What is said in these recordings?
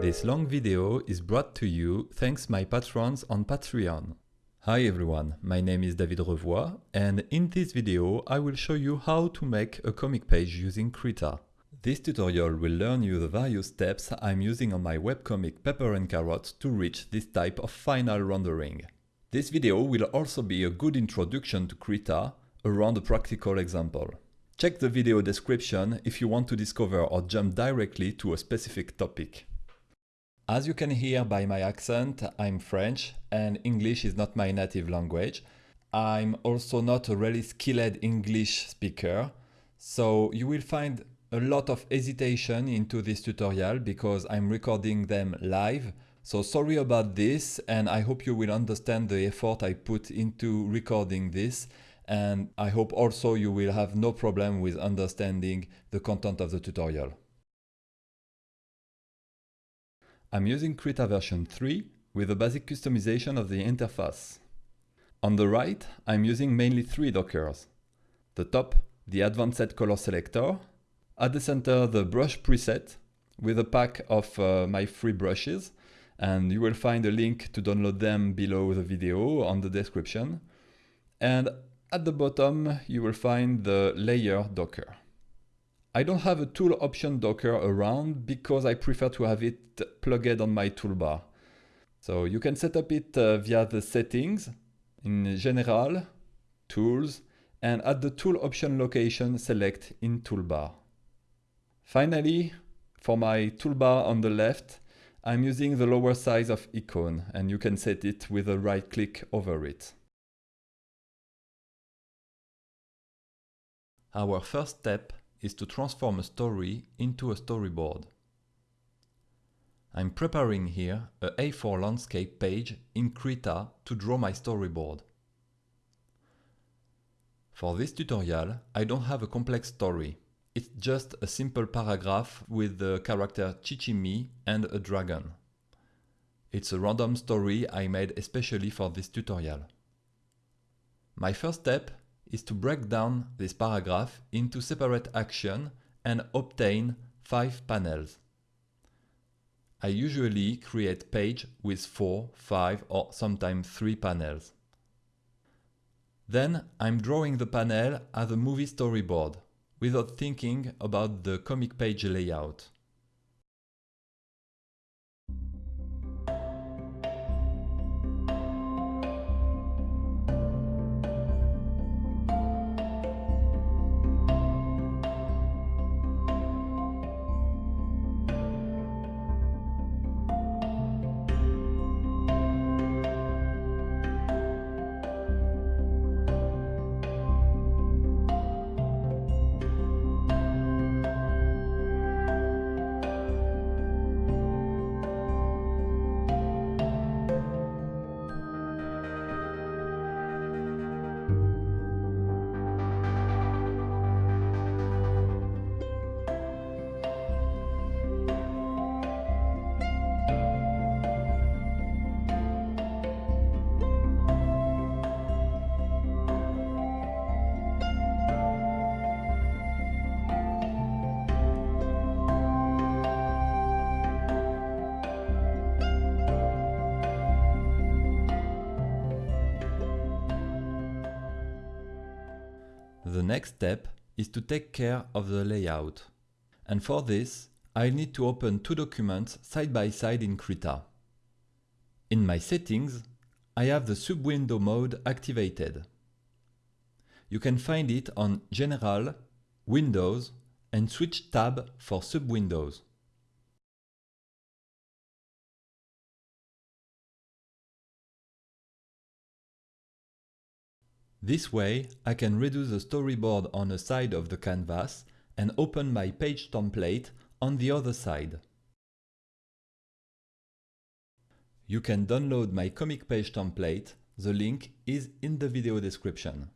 This long video is brought to you thanks my patrons on Patreon. Hi everyone, my name is David Revoy and in this video I will show you how to make a comic page using Krita. This tutorial will learn you the various steps I'm using on my webcomic Pepper and Carrot to reach this type of final rendering. This video will also be a good introduction to Krita around a practical example. Check the video description if you want to discover or jump directly to a specific topic. As you can hear by my accent, I'm French and English is not my native language. I'm also not a really skilled English speaker, so you will find a lot of hesitation into this tutorial because I'm recording them live. So sorry about this and I hope you will understand the effort I put into recording this and I hope also you will have no problem with understanding the content of the tutorial. I'm using Krita version 3 with a basic customization of the interface. On the right, I'm using mainly three dockers. The top, the advanced color selector. At the center, the brush preset with a pack of uh, my free brushes. And you will find a link to download them below the video on the description. And at the bottom, you will find the layer docker. I don't have a tool option docker around because I prefer to have it plugged on my toolbar. So you can set up it uh, via the settings in general, tools, and at the tool option location select in toolbar. Finally, for my toolbar on the left, I'm using the lower size of icon and you can set it with a right click over it. Our first step is to transform a story into a storyboard. I'm preparing here a A4 landscape page in Krita to draw my storyboard. For this tutorial, I don't have a complex story. It's just a simple paragraph with the character Shichimi and a dragon. It's a random story I made especially for this tutorial. My first step is to break down this paragraph into separate action and obtain five panels. I usually create page with four, five or sometimes three panels. Then I'm drawing the panel as a movie storyboard without thinking about the comic page layout. Next step is to take care of the layout. And for this, I'll need to open two documents side by side in Krita. In my settings, I have the sub-window mode activated. You can find it on General, Windows and switch tab for sub-windows. This way, I can reduce the storyboard on a side of the canvas and open my page template on the other side. You can download my comic page template, the link is in the video description.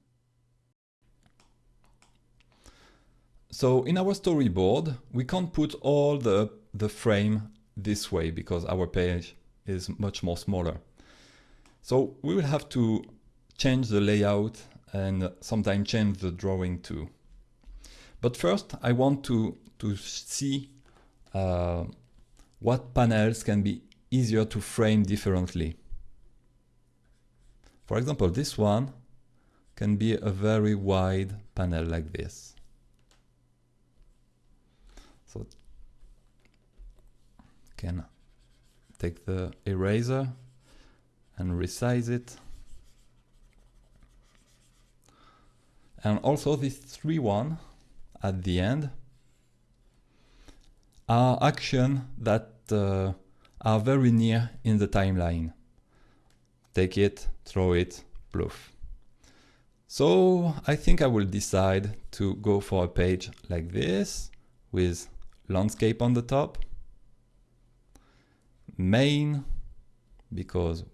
So in our storyboard, we can't put all the, the frame this way because our page is much more smaller. So we will have to change the layout and sometimes change the drawing too. But first I want to, to see uh, what panels can be easier to frame differently. For example, this one can be a very wide panel like this. So can take the eraser and resize it. And also this 3 one at the end are actions that uh, are very near in the timeline. Take it, throw it, plouf. So I think I will decide to go for a page like this with landscape on the top, main, because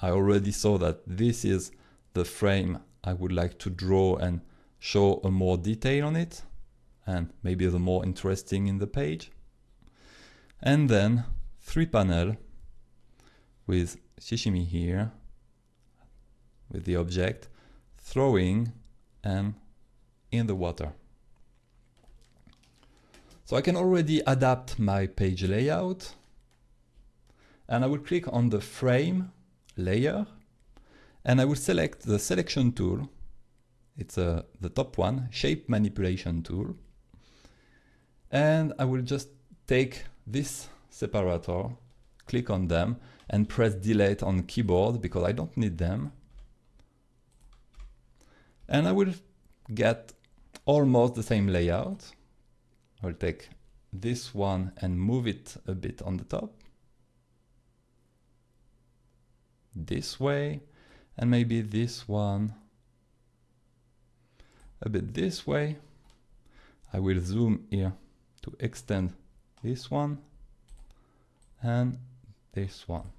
I already saw that this is the frame I would like to draw and show a more detail on it and maybe the more interesting in the page. And then three panel with Shichimi here with the object throwing and in the water. So I can already adapt my page layout and I will click on the frame layer and I will select the selection tool. It's uh, the top one, shape manipulation tool. And I will just take this separator, click on them and press delete on keyboard because I don't need them. And I will get almost the same layout. I'll take this one and move it a bit on the top. This way, and maybe this one a bit this way. I will zoom here to extend this one and this one.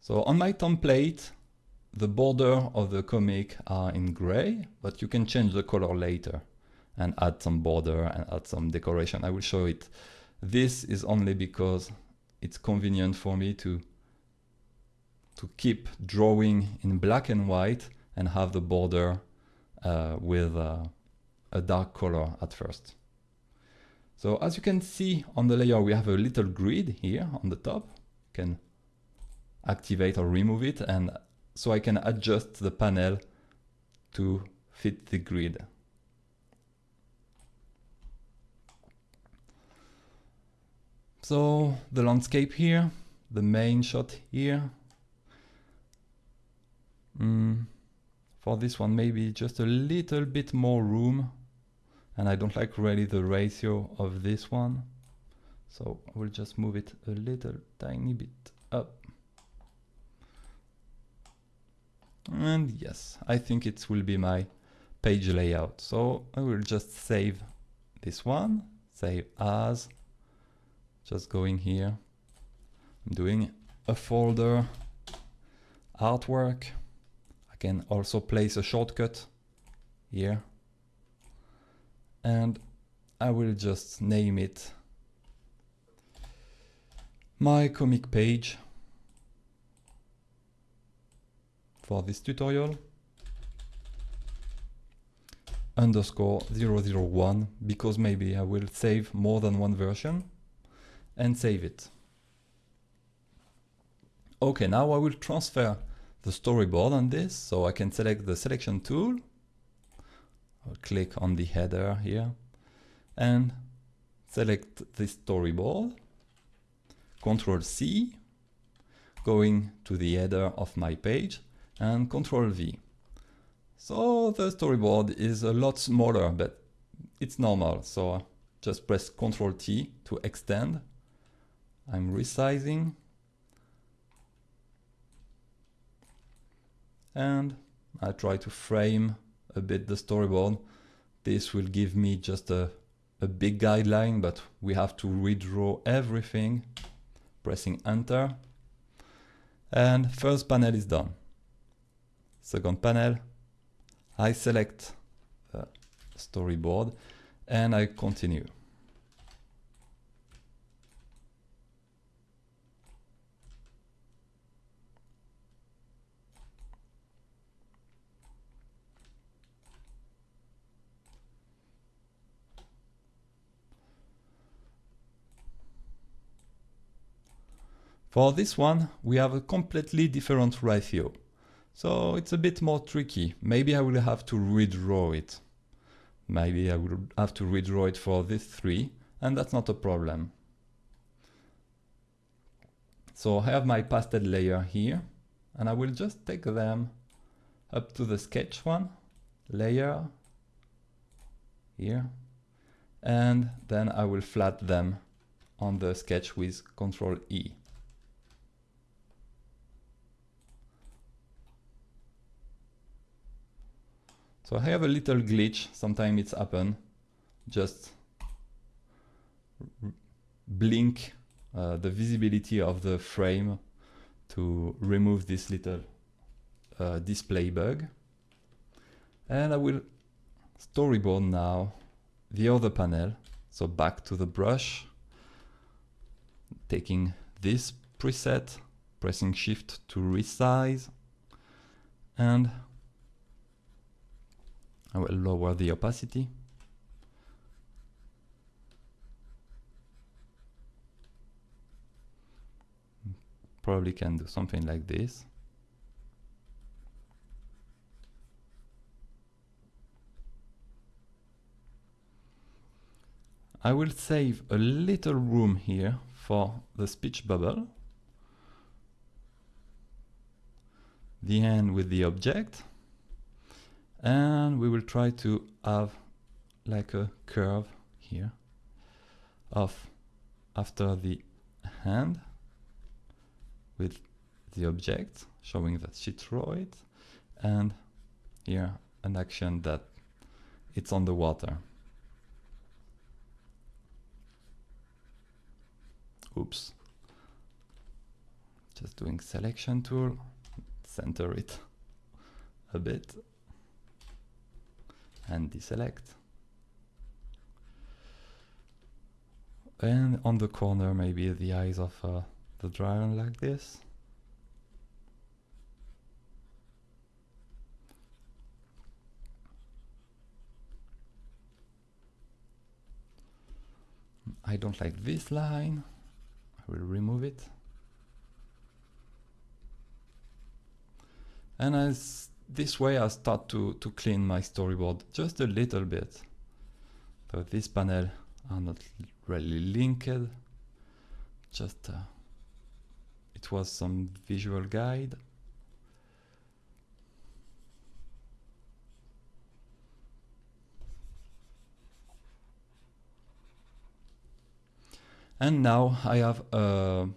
So on my template, the border of the comic are in gray, but you can change the color later and add some border and add some decoration. I will show it. This is only because it's convenient for me to to keep drawing in black and white and have the border uh, with uh, a dark color at first. So as you can see on the layer, we have a little grid here on the top. You can activate or remove it. And so I can adjust the panel to fit the grid. So the landscape here, the main shot here. Mm, for this one, maybe just a little bit more room. And I don't like really the ratio of this one. So I will just move it a little tiny bit up. And yes I think it will be my page layout. So I will just save this one save as. Just going here. I'm doing a folder artwork can also place a shortcut here and I will just name it my comic page for this tutorial underscore 001 because maybe I will save more than one version and save it. Okay, now I will transfer the storyboard on this so I can select the selection tool I'll click on the header here and select the storyboard. Control C, going to the header of my page and Control V. So the storyboard is a lot smaller, but it's normal. So just press Control T to extend. I'm resizing. And I try to frame a bit the storyboard. This will give me just a, a big guideline, but we have to redraw everything, pressing enter. And first panel is done. Second panel, I select storyboard and I continue. For this one, we have a completely different ratio. So it's a bit more tricky. Maybe I will have to redraw it. Maybe I will have to redraw it for this three, and that's not a problem. So I have my pasted layer here, and I will just take them up to the sketch one, layer, here, and then I will flat them on the sketch with Control E. So I have a little glitch, sometimes it's happen, just blink uh, the visibility of the frame to remove this little uh, display bug. And I will storyboard now the other panel. So back to the brush, taking this preset, pressing shift to resize, and I will lower the opacity. Probably can do something like this. I will save a little room here for the speech bubble. The end with the object. And we will try to have like a curve here of after the hand with the object showing that she threw it and here an action that it's on the water. Oops. Just doing selection tool, center it a bit and deselect. And on the corner maybe the eyes of uh, the dragon like this. I don't like this line. I will remove it. And as this way I start to, to clean my storyboard just a little bit. So this panel are not really linked. Just uh, it was some visual guide. And now I have a,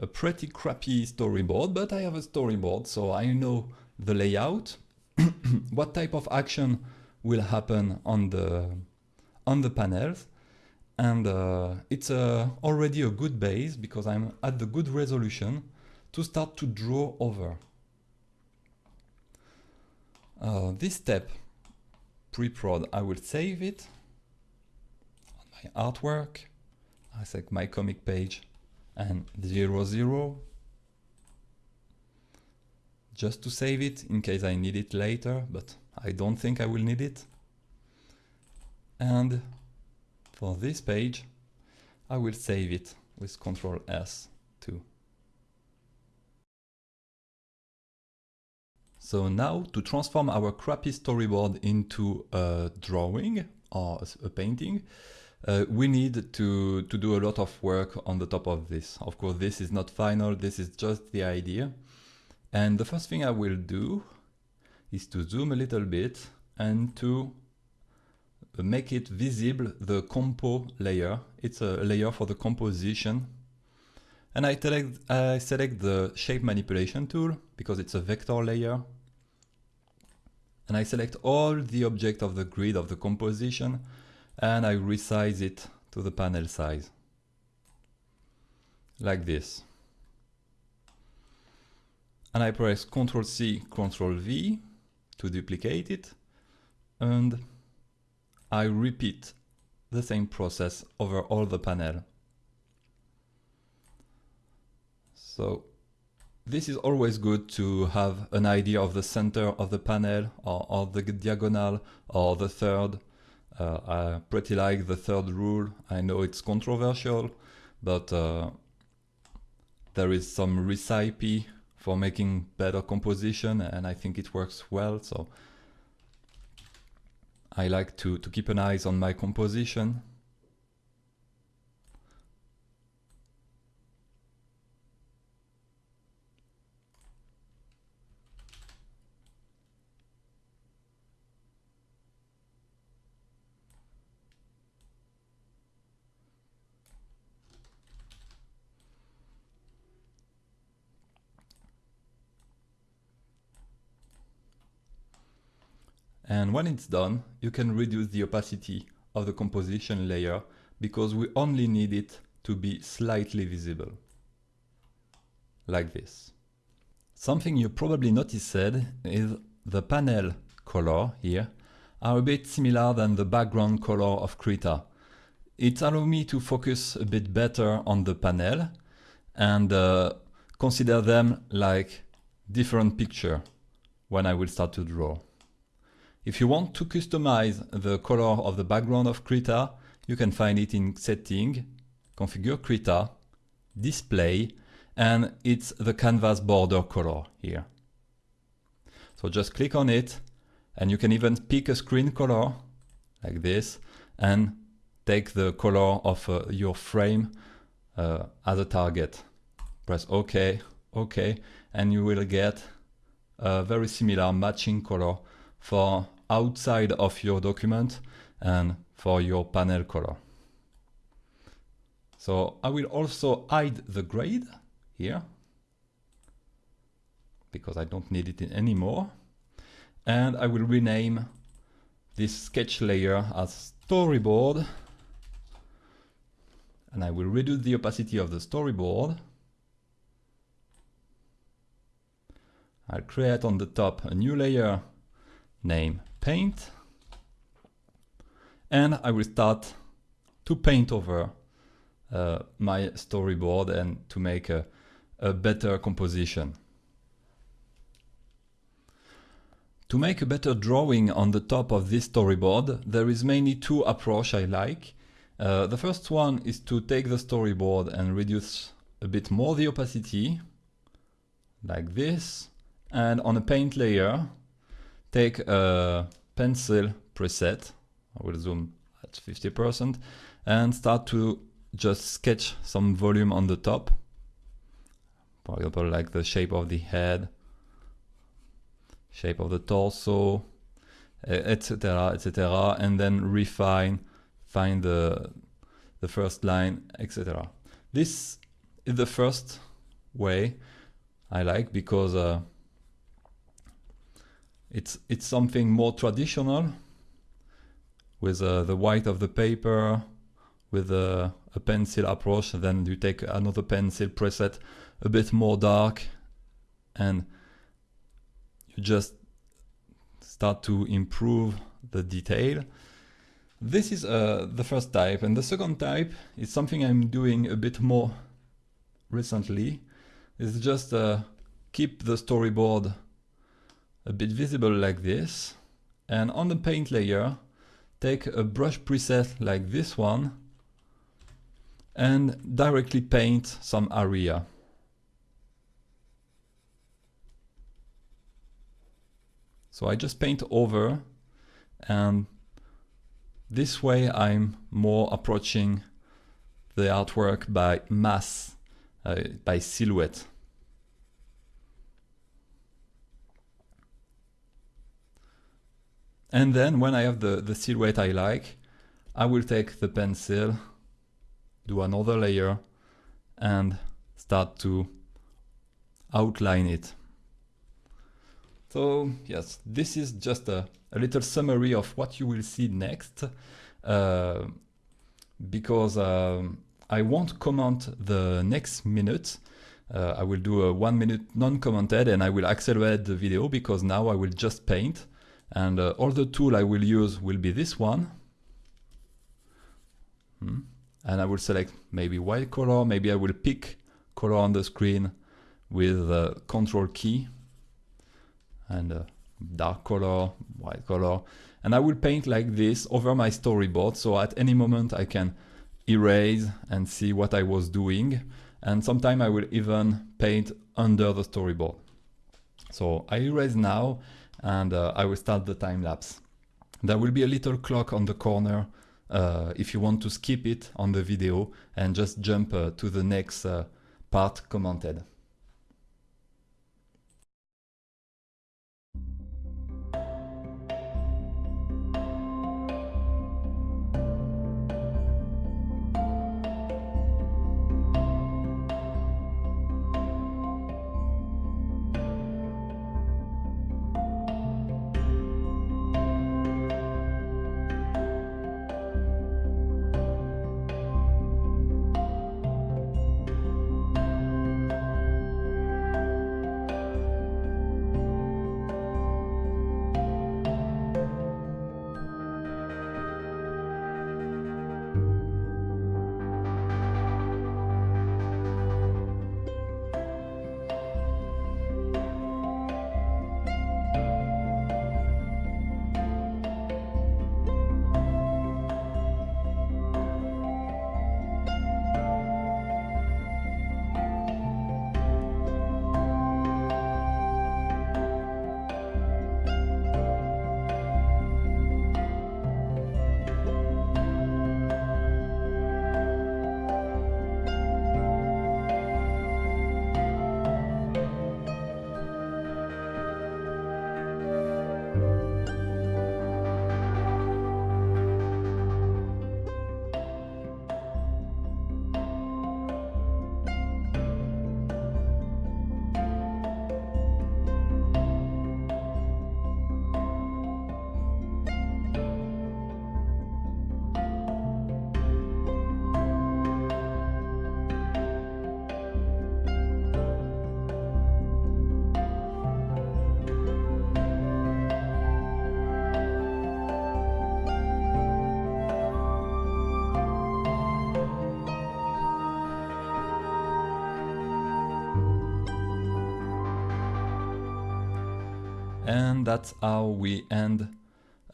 a pretty crappy storyboard, but I have a storyboard, so I know the layout, what type of action will happen on the on the panels, and uh, it's uh, already a good base because I'm at the good resolution to start to draw over. Uh, this step, pre-prod, I will save it on my artwork. I select my comic page and 0, 0 just to save it in case I need it later, but I don't think I will need it. And for this page, I will save it with Ctrl S too. So now to transform our crappy storyboard into a drawing or a painting, uh, we need to, to do a lot of work on the top of this. Of course, this is not final, this is just the idea. And the first thing I will do is to zoom a little bit and to make it visible the compo layer. It's a layer for the composition. And I select, I select the shape manipulation tool because it's a vector layer. And I select all the object of the grid of the composition and I resize it to the panel size. Like this and I press Ctrl C, Ctrl V to duplicate it, and I repeat the same process over all the panel. So this is always good to have an idea of the center of the panel or, or the diagonal or the third. Uh, I pretty like the third rule. I know it's controversial, but uh, there is some recipe for making better composition and I think it works well. So I like to, to keep an eye on my composition. And when it's done, you can reduce the opacity of the composition layer because we only need it to be slightly visible. Like this. Something you probably noticed is the panel color here are a bit similar than the background color of Krita. It allows me to focus a bit better on the panel and uh, consider them like different picture when I will start to draw. If you want to customize the color of the background of Krita, you can find it in Setting, Configure Krita, Display, and it's the canvas border color here. So just click on it, and you can even pick a screen color, like this, and take the color of uh, your frame uh, as a target. Press OK, OK, and you will get a very similar matching color for outside of your document and for your panel color. So I will also hide the grade here because I don't need it anymore. And I will rename this sketch layer as storyboard. And I will reduce the opacity of the storyboard. I'll create on the top a new layer name paint. And I will start to paint over uh, my storyboard and to make a, a better composition. To make a better drawing on the top of this storyboard, there is mainly two approach I like. Uh, the first one is to take the storyboard and reduce a bit more the opacity, like this, and on a paint layer, take a pencil preset, I will zoom at 50%, and start to just sketch some volume on the top. For example, like the shape of the head, shape of the torso, etc., etc., and then refine, find the, the first line, etc. This is the first way I like because uh, it's, it's something more traditional with uh, the white of the paper, with a, a pencil approach. Then you take another pencil preset, a bit more dark, and you just start to improve the detail. This is uh, the first type, and the second type is something I'm doing a bit more recently. It's just uh, keep the storyboard a bit visible like this. And on the paint layer, take a brush preset like this one and directly paint some area. So I just paint over and this way I'm more approaching the artwork by mass, uh, by silhouette. And then when I have the, the silhouette I like, I will take the pencil, do another layer, and start to outline it. So yes, this is just a, a little summary of what you will see next, uh, because um, I won't comment the next minute. Uh, I will do a one minute non-commented and I will accelerate the video because now I will just paint and uh, all the tool I will use will be this one. Hmm. And I will select maybe white color, maybe I will pick color on the screen with the control key and uh, dark color, white color. And I will paint like this over my storyboard. So at any moment I can erase and see what I was doing. and sometime I will even paint under the storyboard. So I erase now and uh, I will start the time lapse. There will be a little clock on the corner uh, if you want to skip it on the video and just jump uh, to the next part commented. That's how we end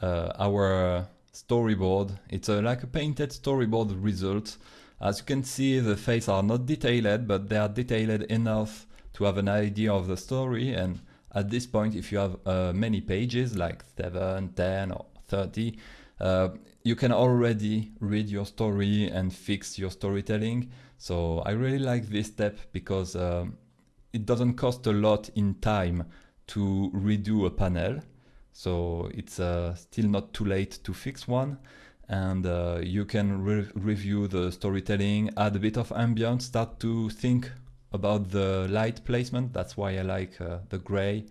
uh, our storyboard. It's a, like a painted storyboard result. As you can see, the faces are not detailed, but they are detailed enough to have an idea of the story. And at this point, if you have uh, many pages, like 7, 10 or 30, uh, you can already read your story and fix your storytelling. So I really like this step because um, it doesn't cost a lot in time to redo a panel. So it's uh, still not too late to fix one. And uh, you can re review the storytelling, add a bit of ambience, start to think about the light placement. That's why I like uh, the gray.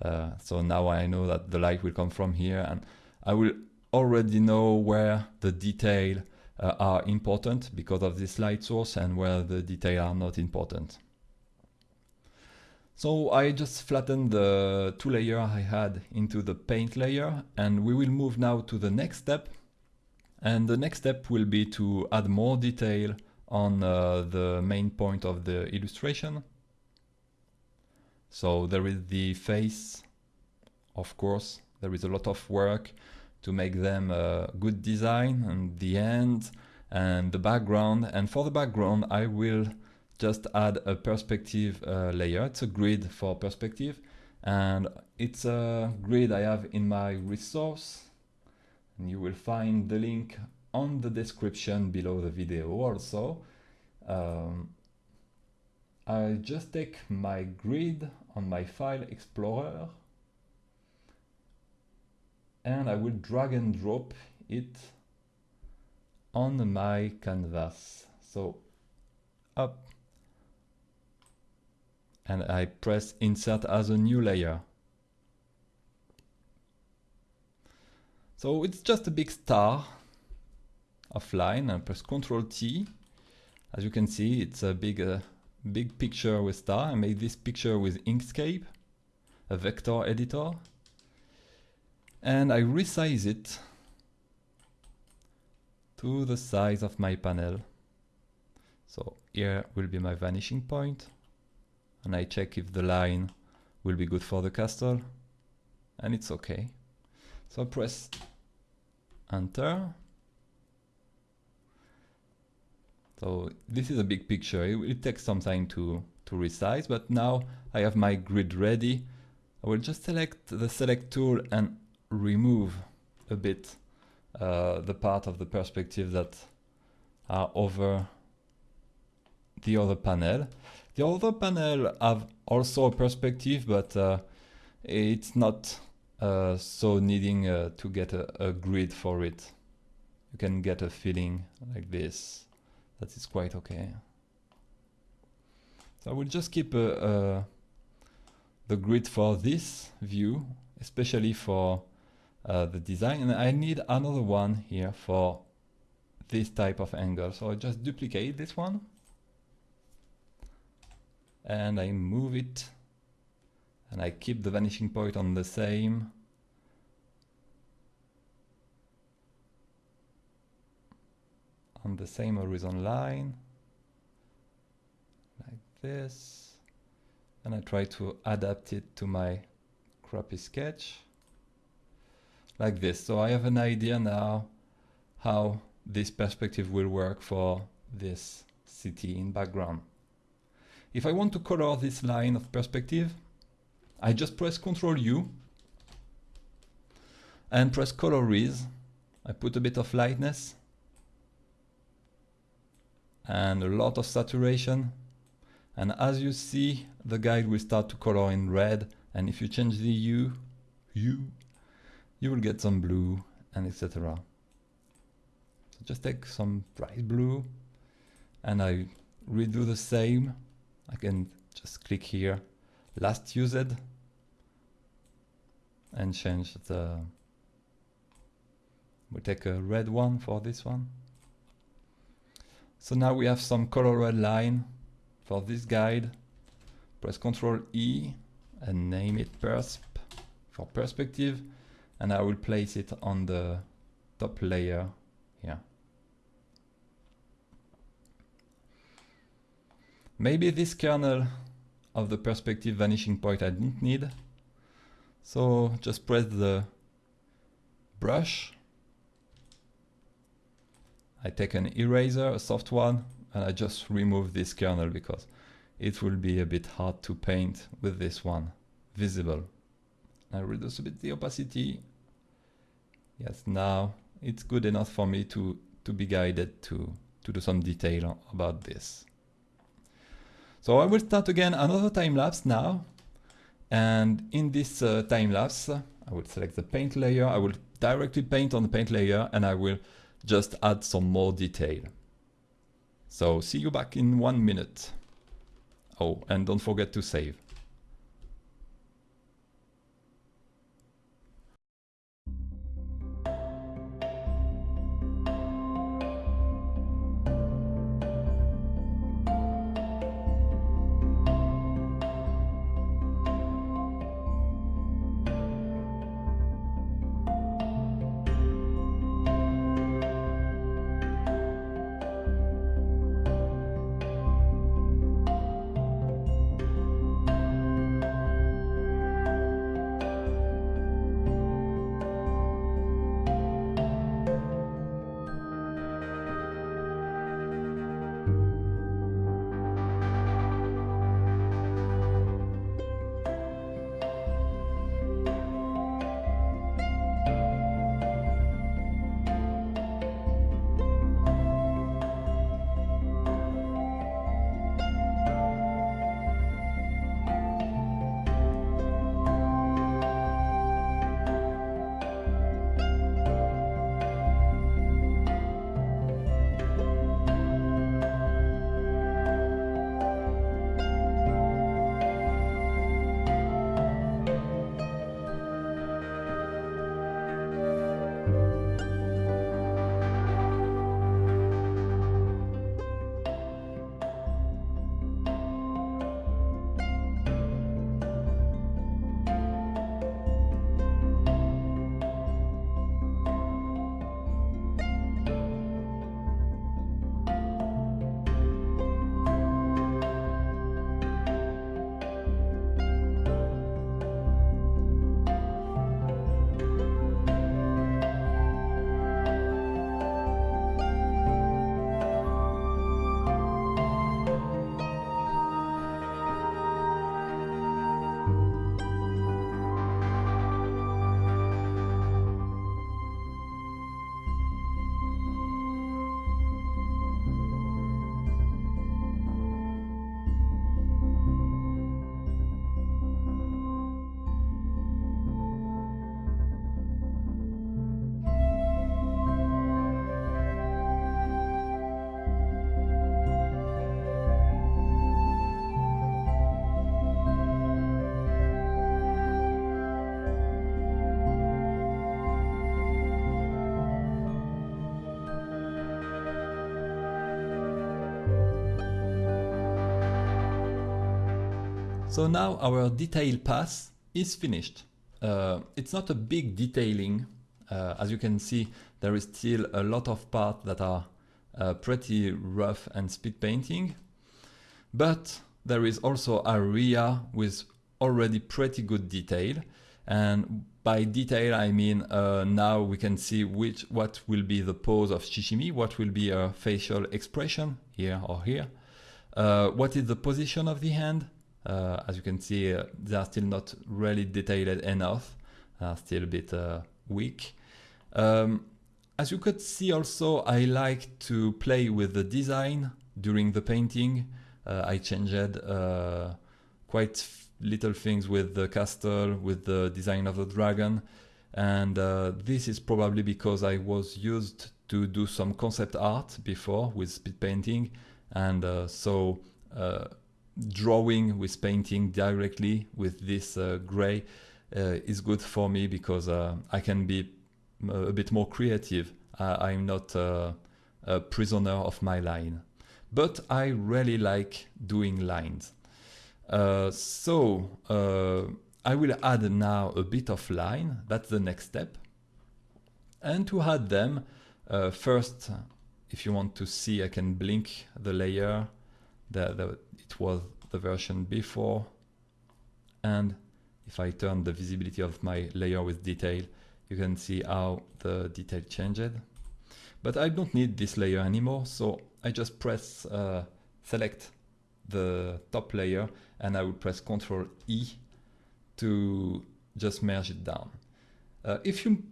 Uh, so now I know that the light will come from here and I will already know where the detail uh, are important because of this light source and where the detail are not important. So I just flattened the two layer I had into the paint layer and we will move now to the next step. And the next step will be to add more detail on uh, the main point of the illustration. So there is the face, of course, there is a lot of work to make them a good design and the end and the background. And for the background, I will just add a perspective uh, layer. It's a grid for perspective and it's a grid I have in my resource and you will find the link on the description below the video also. Um, I just take my grid on my file explorer and I will drag and drop it on my canvas. So up and I press insert as a new layer. So it's just a big star of line and press Ctrl T. As you can see, it's a big, uh, big picture with star. I made this picture with Inkscape, a vector editor. And I resize it to the size of my panel. So here will be my vanishing point and I check if the line will be good for the castle and it's okay. So I press enter So this is a big picture. It will take some time to, to resize, but now I have my grid ready. I will just select the select tool and remove a bit uh, the part of the perspective that are over the other panel. The other panel have also a perspective, but uh, it's not uh, so needing uh, to get a, a, grid for it. You can get a feeling like this. That is quite okay. So I will just keep uh, uh, the grid for this view, especially for the design. And I need another one here for this type of angle. So I just duplicate this one and I move it and I keep the vanishing point on the same. on the same horizon line like this and I try to adapt it to my crappy sketch like this so I have an idea now how this perspective will work for this city in background if I want to color this line of perspective I just press Ctrl U and press color colorize I put a bit of lightness and a lot of saturation. And as you see, the guide will start to color in red. And if you change the hue, you will get some blue and etc. So just take some bright blue and I redo the same. I can just click here, last used and change the, we'll take a red one for this one. So now we have some color red line for this guide. Press Ctrl E and name it persp for perspective. And I will place it on the top layer here. Maybe this kernel of the perspective vanishing point I didn't need. So just press the brush I take an eraser, a soft one, and I just remove this kernel because it will be a bit hard to paint with this one visible. I reduce a bit the opacity. Yes, now it's good enough for me to, to be guided to, to do some detail about this. So I will start again another time lapse now. And in this uh, time lapse, I will select the paint layer. I will directly paint on the paint layer and I will just add some more detail. So see you back in one minute. Oh, and don't forget to save. So now our detail pass is finished. Uh, it's not a big detailing. Uh, as you can see, there is still a lot of parts that are uh, pretty rough and speed painting. But there is also area with already pretty good detail. And by detail, I mean uh, now we can see which what will be the pose of Shichimi, what will be a facial expression here or here, uh, what is the position of the hand. Uh, as you can see, uh, they are still not really detailed enough, still a bit uh, weak. Um, as you could see also, I like to play with the design during the painting. Uh, I changed quite little things with the castle, with the design of the dragon. And uh, this is probably because I was used to do some concept art before with speed painting. And uh, so uh, drawing with painting directly with this uh, gray uh, is good for me because uh, I can be a bit more creative. I'm not a prisoner of my line. But I really like doing lines. Uh, so uh, I will add now a bit of line, that's the next step. And to add them, uh, first, if you want to see, I can blink the layer. The, the, it was the version before. And if I turn the visibility of my layer with detail, you can see how the detail changed. But I don't need this layer anymore, so I just press uh, select the top layer and I will press Ctrl E to just merge it down. Uh, if you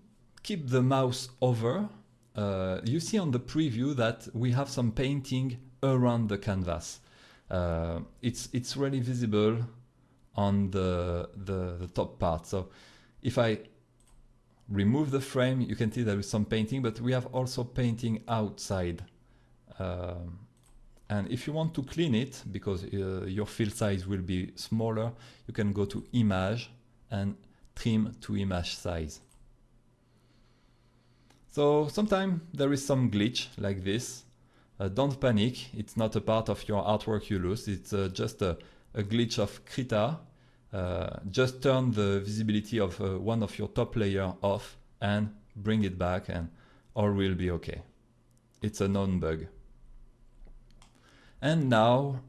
keep the mouse over, uh, you see on the preview that we have some painting around the canvas. Uh, it's it's really visible on the, the, the top part. So if I remove the frame, you can see there is some painting, but we have also painting outside. Um, and if you want to clean it, because uh, your fill size will be smaller, you can go to image and trim to image size. So sometimes there is some glitch like this. Uh, don't panic, it's not a part of your artwork you lose, it's uh, just a, a, glitch of Krita. Uh, just turn the visibility of uh, one of your top layer off and bring it back and all will be okay. It's a known bug. And now,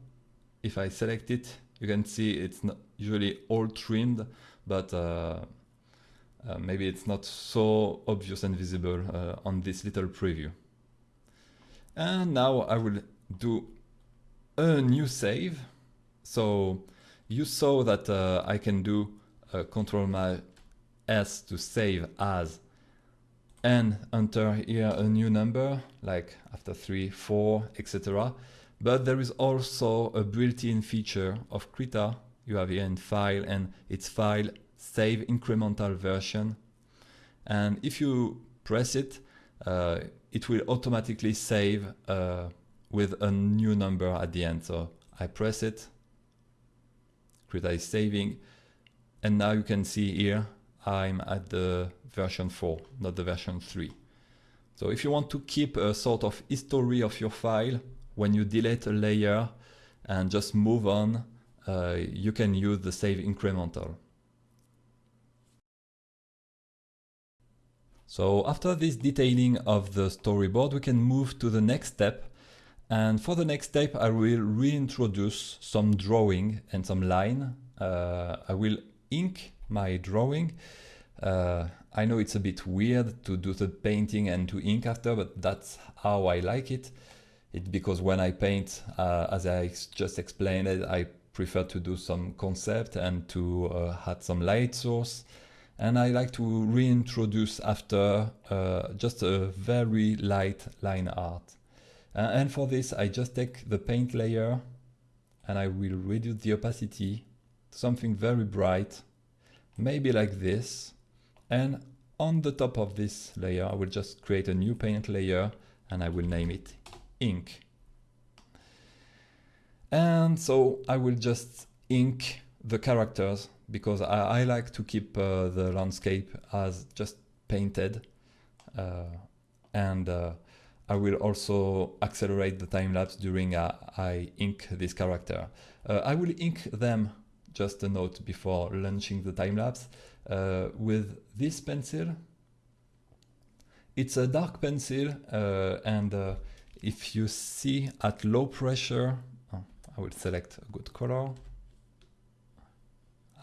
if I select it, you can see it's not usually all trimmed, but uh, uh, maybe it's not so obvious and visible on this little preview. And now I will do a new save. So you saw that uh, I can do uh, Control my S to save as and enter here a new number like after 3, 4, etc. But there is also a built-in feature of Krita you have here in file and its file save incremental version. And if you press it, uh, it will automatically save uh, with a new number at the end. So I press it, create saving, and now you can see here I'm at the version 4, not the version 3. So if you want to keep a sort of history of your file, when you delete a layer and just move on, uh, you can use the save incremental. So after this detailing of the storyboard, we can move to the next step. And for the next step, I will reintroduce some drawing and some line. Uh, I will ink my drawing. Uh, I know it's a bit weird to do the painting and to ink after, but that's how I like it. It's because when I paint, uh, as I just explained it, I prefer to do some concept and to uh, add some light source. And I like to reintroduce after uh, just a very light line art. and for this, I just take the paint layer and I will reduce the opacity to something very bright, maybe like this. And on the top of this layer, I will just create a new paint layer and I will name it ink. And so I will just ink the characters because I, I like to keep uh, the landscape as just painted. Uh, and uh, I will also accelerate the time lapse during I ink this character. I will ink them just a note before launching the time lapse. Uh, with this pencil, it's a dark pencil uh, and uh, if you see at low pressure, oh, I will select a good color.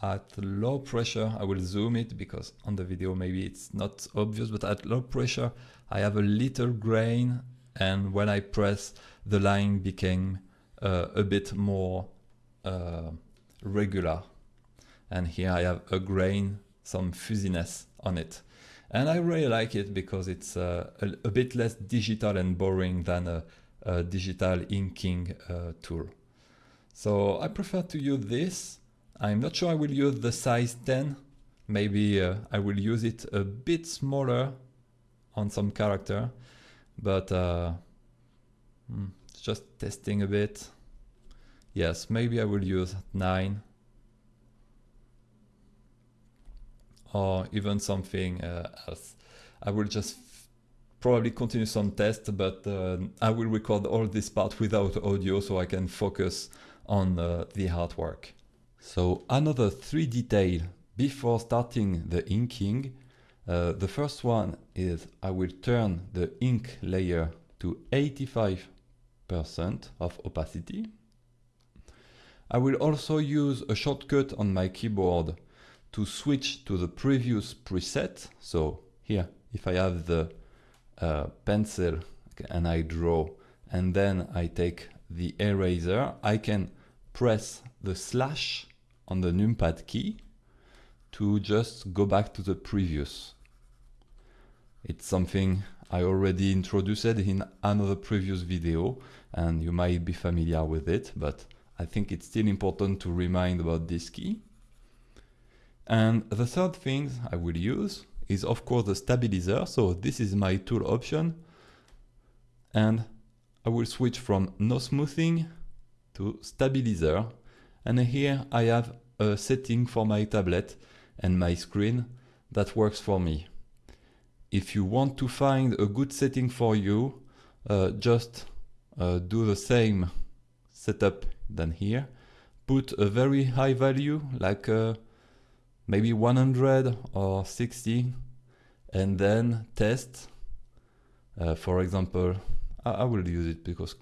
At low pressure, I will zoom it because on the video maybe it's not obvious, but at low pressure, I have a little grain and when I press, the line became uh, a bit more uh, regular. And here I have a grain, some fuzziness on it. And I really like it because it's uh, a, a, bit less digital and boring than a, a digital inking uh, tool. So I prefer to use this. I'm not sure I will use the size 10. Maybe uh, I will use it a bit smaller on some character, but uh, hmm, just testing a bit. Yes, maybe I will use 9 or even something uh, else. I will just probably continue some tests, but uh, I will record all this part without audio so I can focus on uh, the artwork. So another three detail before starting the inking. Uh, the first one is I will turn the ink layer to 85% of opacity. I will also use a shortcut on my keyboard to switch to the previous preset. So here, if I have the uh, pencil and I draw, and then I take the eraser, I can press the slash on the numpad key to just go back to the previous. It's something I already introduced in another previous video and you might be familiar with it, but I think it's still important to remind about this key. And the third thing I will use is of course the stabilizer. So this is my tool option. And I will switch from no smoothing to stabilizer. And here I have a setting for my tablet and my screen that works for me. If you want to find a good setting for you, uh, just uh, do the same setup than here. Put a very high value like uh, maybe 100 or 60 and then test uh, for example I, I, will use it because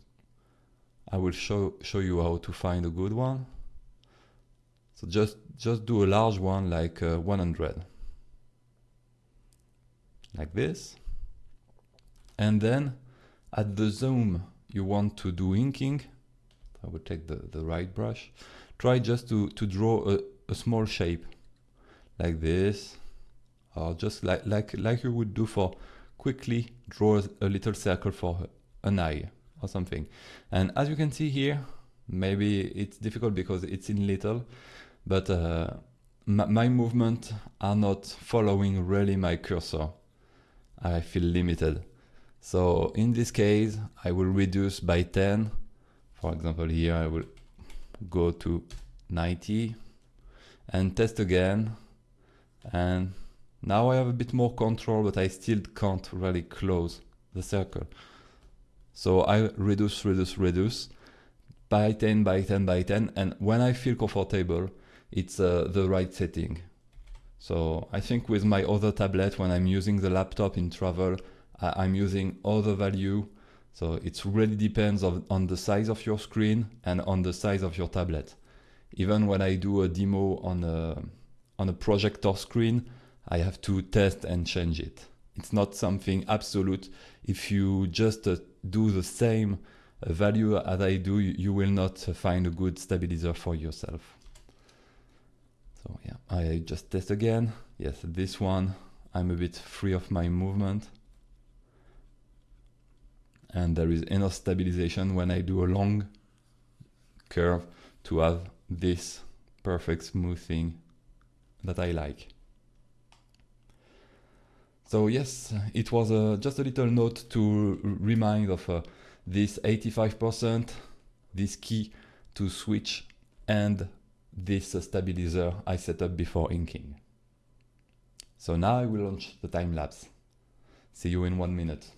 I will show show you how to find a good one so just just do a large one like uh, 100 like this. And then at the zoom you want to do inking. I would take the, the right brush. Try just to, to draw a, a small shape like this or just like like like you would do for quickly draw a little circle for an eye or something. And as you can see here maybe it's difficult because it's in little but uh, my movement are not following really my cursor. I feel limited. So in this case I will reduce by 10 for example here I will go to 90 and test again. And now I have a bit more control but I still can't really close the circle. So I reduce reduce reduce by 10 by 10 by 10 and when I feel comfortable it's uh, the right setting so I think with my other tablet when I'm using the laptop in travel I I'm using other value so it really depends of, on the size of your screen and on the size of your tablet even when I do a demo on a on a projector screen, I have to test and change it. It's not something absolute. If you just uh, do the same value as I do, you, will not find a good stabilizer for yourself. So yeah, I just test again. Yes, this one, I'm a bit free of my movement. And there is enough stabilization when I do a long curve to have this perfect smoothing that I like. So yes, it was uh, just a little note to remind of uh, this 85%, this key to switch and this stabilizer I set up before inking. So now I will launch the time lapse. See you in one minute.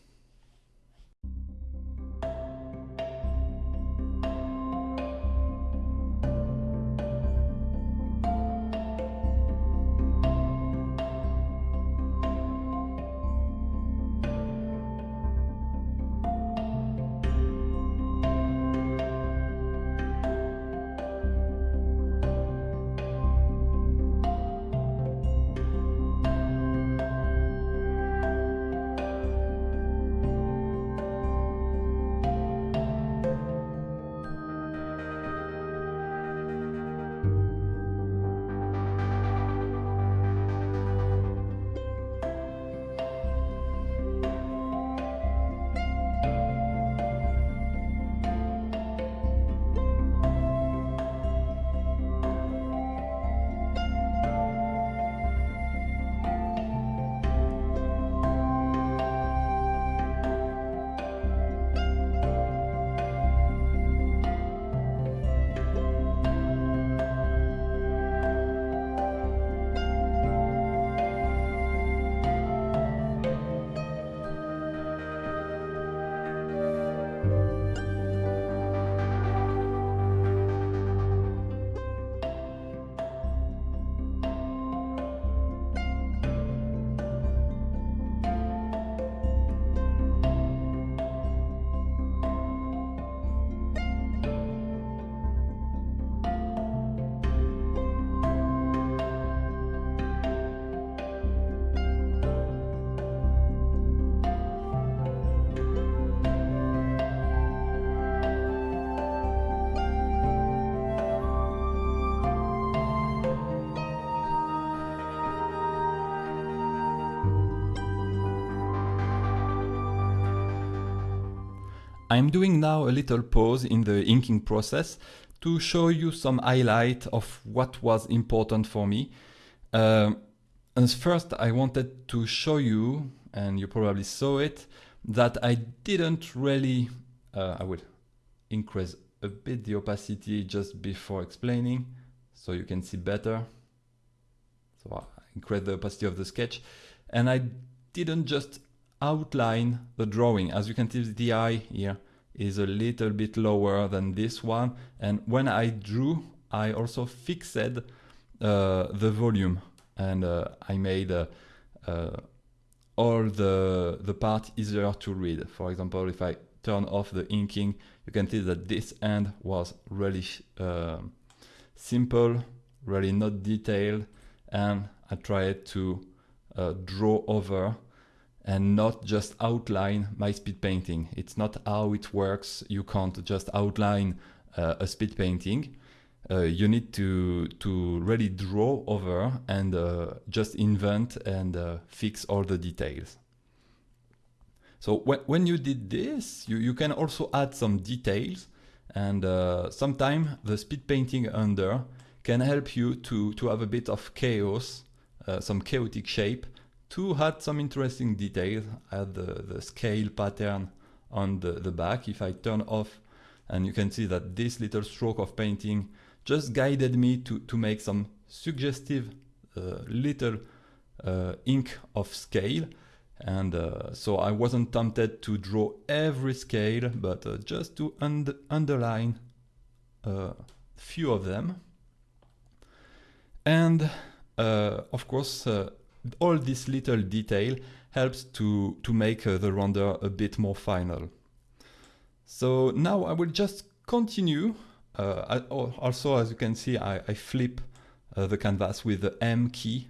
I'm doing now a little pause in the inking process to show you some highlight of what was important for me. Uh, and first I wanted to show you, and you probably saw it, that I didn't really, uh, I will increase a bit the opacity just before explaining so you can see better. So I increase the opacity of the sketch and I didn't just outline the drawing. As you can see the eye here is a little bit lower than this one. And when I drew I also fixed uh, the volume. And uh, I made uh, uh, all the, the part easier to read. For example, if I turn off the inking, you can see that this end was really uh, simple, really not detailed, and I tried to uh, draw over and not just outline my speed painting. It's not how it works. You can't just outline uh, a speed painting. Uh, you need to to really draw over and uh, just invent and uh, fix all the details. So when, when you did this, you, you can also add some details and uh, sometimes the speed painting under can help you to, to have a bit of chaos, uh, some chaotic shape, to add some interesting details, add the, the scale pattern on the, the back. If I turn off and you can see that this little stroke of painting just guided me to, to make some suggestive uh, little uh, ink of scale. And uh, so I wasn't tempted to draw every scale, but uh, just to und underline a uh, few of them. And uh, of course, all this little detail helps to, to make the render a bit more final. So now I will just continue uh, also, as you can see, I, I flip uh, the canvas with the M key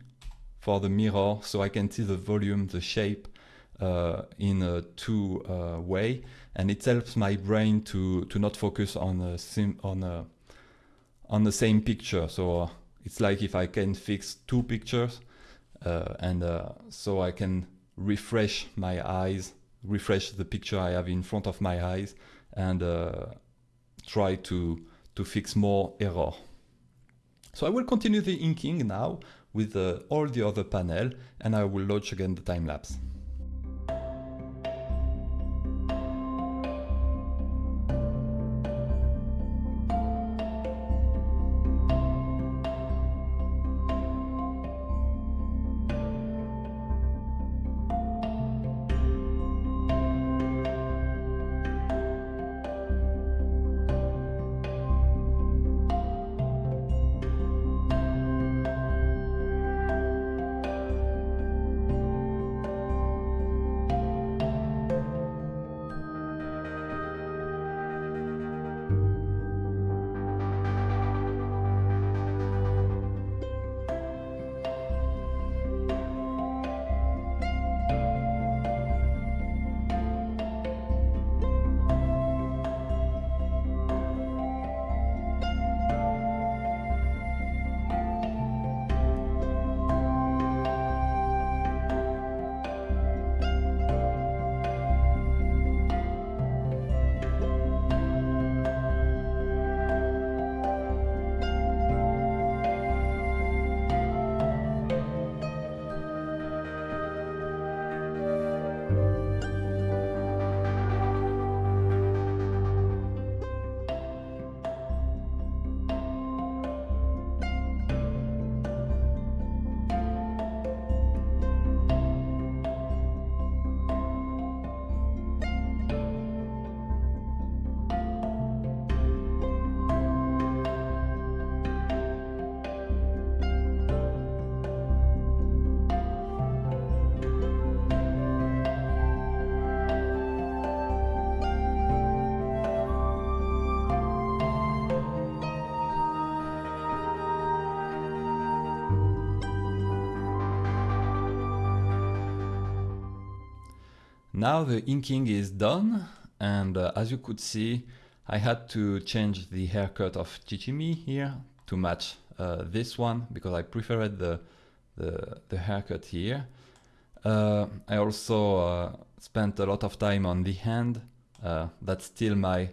for the mirror, so I can see the volume, the shape uh, in a two uh, way, and it helps my brain to to not focus on a sim on a on the same picture. So uh, it's like if I can fix two pictures, uh, Uh, and uh, so I can refresh my eyes, refresh the picture I have in front of my eyes, and uh, try to to fix more error. So I will continue the inking now with uh, all the other panel and I will launch again the time lapse. Now the inking is done and uh, as you could see I had to change the haircut of Shichimi here to match uh, this one because I preferred the, the, the haircut here. Uh, I also uh, spent a lot of time on the hand Uh, that's still my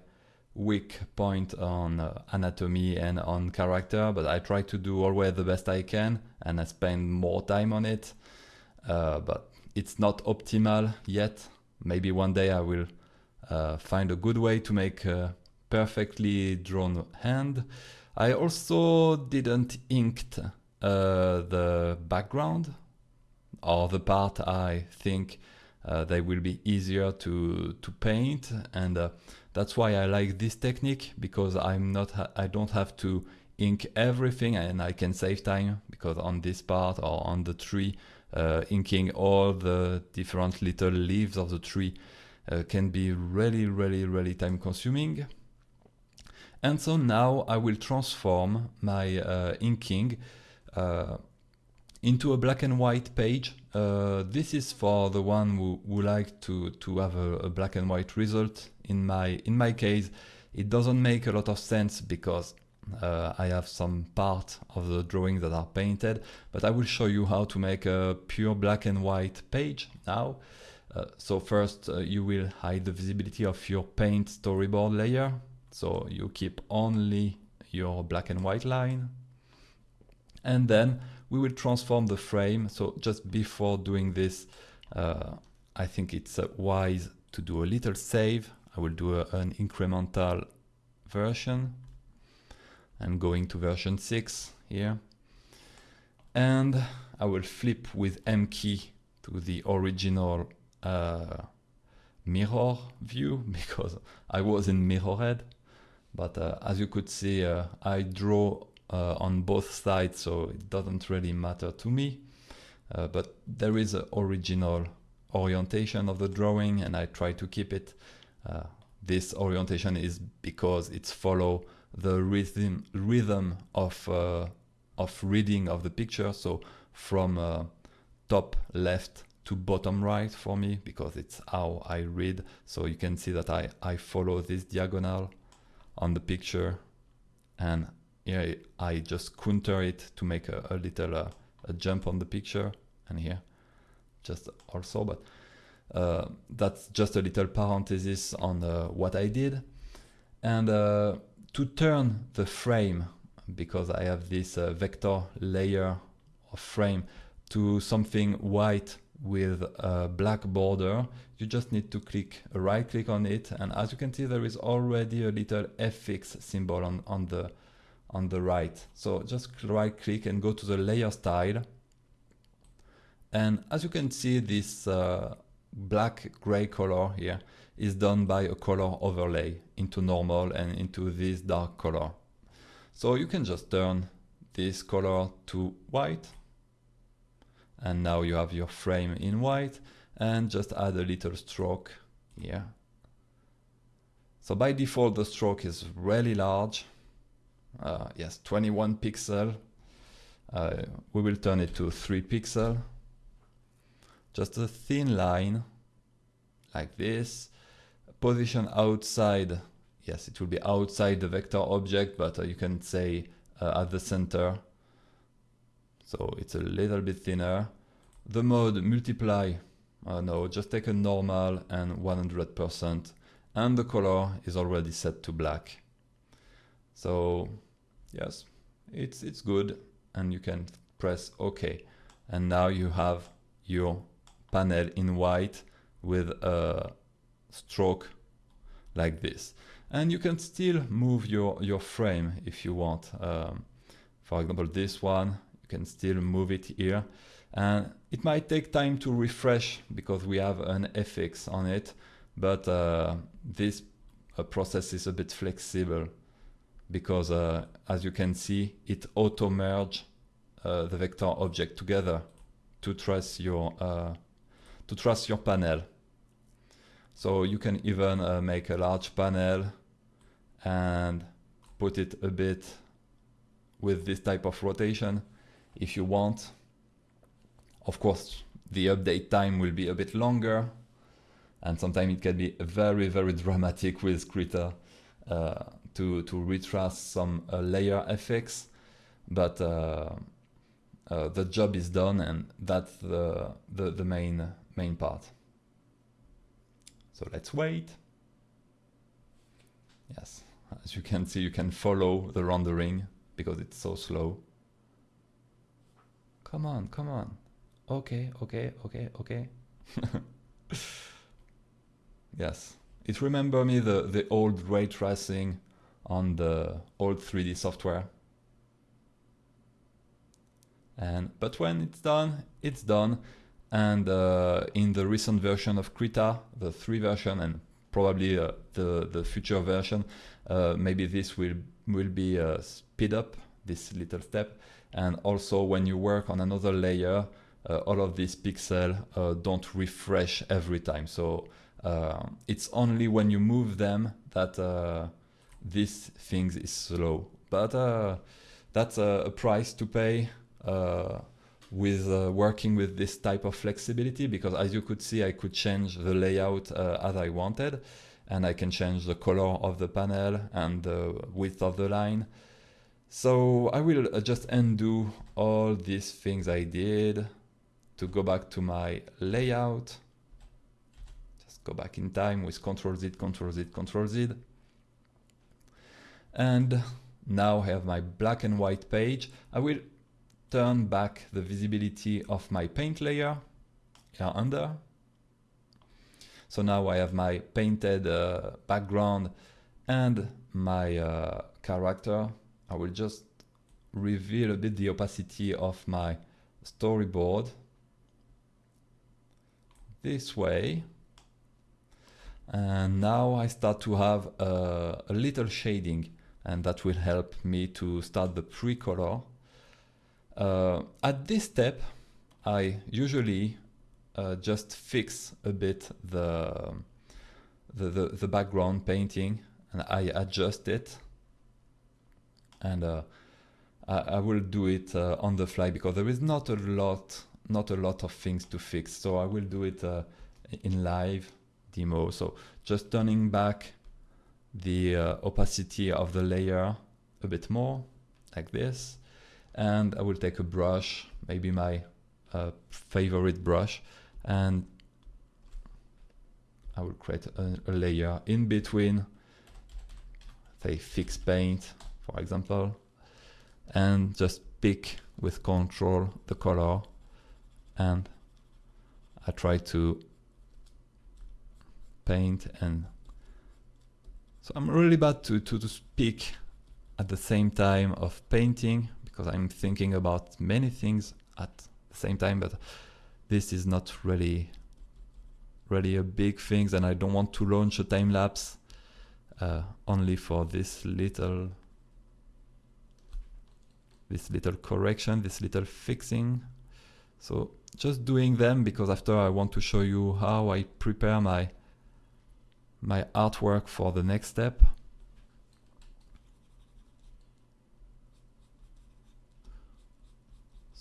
weak point on uh, anatomy and on character, but I try to do always the best I can and I spend more time on it. But it's not optimal yet. Maybe one day I will uh, find a good way to make a perfectly drawn hand. I also didn't inked uh, the background or the part I think uh, they will be easier to to paint and uh, that's why I like this technique because I'm not I don't have to ink everything and I can save time because on this part or on the tree uh, inking all the different little leaves of the tree uh, can be really really really time consuming and so now I will transform my uh, inking uh, into a black and white page. Uh, this is for the one who, who like to, to have a, a, black and white result. In my, in my case, it doesn't make a lot of sense because uh, I have some part of the drawing that are painted, but I will show you how to make a pure black and white page now. Uh, so first uh, you will hide the visibility of your paint storyboard layer. So you keep only your black and white line. And then we will transform the frame. So just before doing this, uh, I think it's uh, wise to do a little save. I will do a, an incremental version and going to version 6 here. And I will flip with M key to the original uh, mirror view because I was in mirror head. But uh, as you could see, uh, I draw uh, on both sides, so it doesn't really matter to me. Uh, but there is an original orientation of the drawing and I try to keep it. Uh, this orientation is because it's follow the rhythm rhythm of uh, of reading of the picture. So from uh, top left to bottom right for me because it's how I read. So you can see that I, I follow this diagonal on the picture and here I just counter it to make a, a little uh, a jump on the picture and here just also but uh, that's just a little parenthesis on uh, what I did and uh, to turn the frame because I have this uh, vector layer of frame to something white with a black border you just need to click right click on it and as you can see there is already a little fx symbol on, on the on the right. So just right click and go to the layer style. And as you can see, this uh, black gray color here is done by a color overlay into normal and into this dark color. So you can just turn this color to white. And now you have your frame in white and just add a little stroke here. So by default, the stroke is really large uh, yes 21 pixel uh, we will turn it to 3 pixel just a thin line like this position outside yes it will be outside the vector object but uh, you can say uh, at the center. So it's a little bit thinner. The mode multiply uh, no just take a normal and 100% and the color is already set to black. So yes, it's, it's good and you can press OK. And now you have your panel in white with a stroke like this. And you can still move your, your frame if you want. Um, for example, this one, you can still move it here. And it might take time to refresh because we have an FX on it, but uh, this uh, process is a bit flexible because uh, as you can see, it auto merge uh, the vector object together to trace your uh, to trace your panel. So you can even uh, make a large panel and put it a bit with this type of rotation if you want. Of course, the update time will be a bit longer and sometimes it can be very, very dramatic with Krita. Uh, to, to retrace some uh, layer effects, but uh, uh, the job is done and that's the, the, the main, main part. So let's wait. Yes, as you can see, you can follow the rendering because it's so slow. Come on, come on. Okay, okay, okay, okay. yes, it remember me the, the old ray tracing on the old 3D software. And But when it's done, it's done. And uh, in the recent version of Krita, the 3 version, and probably uh, the, the future version, uh, maybe this will, will be uh, speed up, this little step. And also when you work on another layer, uh, all of these pixels uh, don't refresh every time. So it's only when you move them that this thing is slow. But that's a, a, price to pay with uh, working with this type of flexibility because as you could see I could change the layout uh, as I wanted and I can change the color of the panel and the width of the line. So I will uh, just undo all these things I did to go back to my layout. Just go back in time with Ctrl Z, Ctrl Z, Ctrl Z. And now I have my black and white page. I will turn back the visibility of my paint layer here under. So now I have my painted uh, background and my uh, character. I will just reveal a bit the opacity of my storyboard this way. And now I start to have uh, a little shading and that will help me to start the pre-color uh, at this step, I usually uh, just fix a bit the, the, the, the, background painting and I adjust it. And uh, I, I, will do it uh, on the fly because there is not a lot not a lot of things to fix. So I will do it uh, in live demo. So just turning back the uh, opacity of the layer a bit more like this and I will take a brush, maybe my uh, favorite brush, and I will create a, a, layer in between, say fix paint, for example, and just pick with control the color. And I try to paint and so I'm really bad to, to, to speak at the same time of painting because I'm thinking about many things at the same time, but this is not really really a big thing and I don't want to launch a time lapse uh, only for this little this little correction, this little fixing. So just doing them because after I want to show you how I prepare my my artwork for the next step.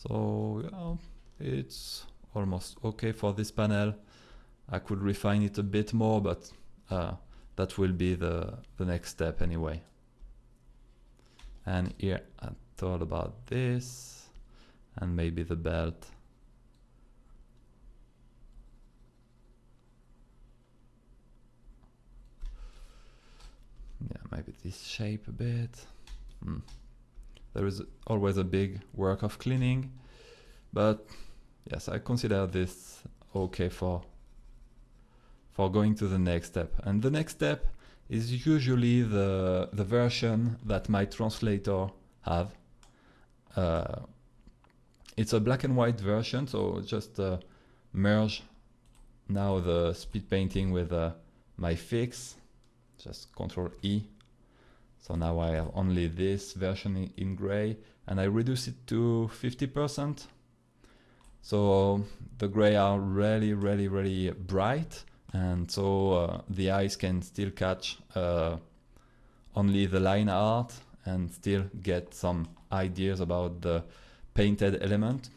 So yeah, it's almost okay for this panel. I could refine it a bit more, but uh, that will be the, the next step anyway. And here I thought about this and maybe the belt. Yeah, maybe this shape a bit. Hmm there is always a big work of cleaning but yes I consider this okay for for going to the next step. And the next step is usually the the version that my translator have. Uh, it's a black and white version so just uh, merge now the speed painting with uh, my fix. Just control E so now I have only this version in gray and I reduce it to 50%. So the gray are really, really, really bright and so uh, the eyes can still catch uh, only the line art and still get some ideas about the painted element.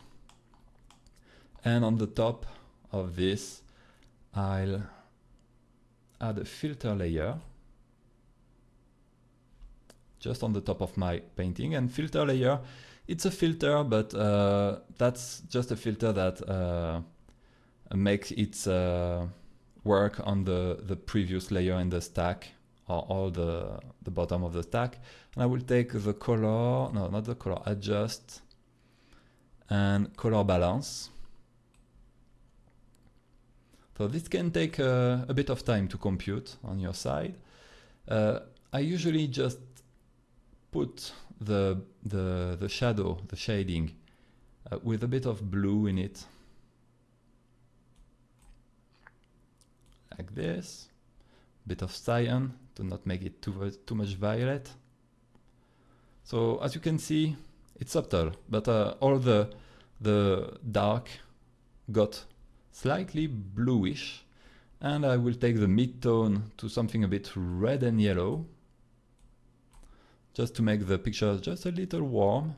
And on the top of this, I'll add a filter layer just on the top of my painting and filter layer it's a filter but uh, that's just a filter that uh, makes its uh, work on the the previous layer in the stack or all the, the bottom of the stack. And I will take the color, no, not the color, adjust and color balance. So this can take a, a bit of time to compute on your side. Uh, I usually just put the, the, the shadow, the shading, uh, with a bit of blue in it. Like this. Bit of cyan to not make it too, too much violet. So as you can see, it's subtle, but uh, all the, the dark got slightly bluish. And I will take the mid-tone to something a bit red and yellow, just to make the picture just a little warm.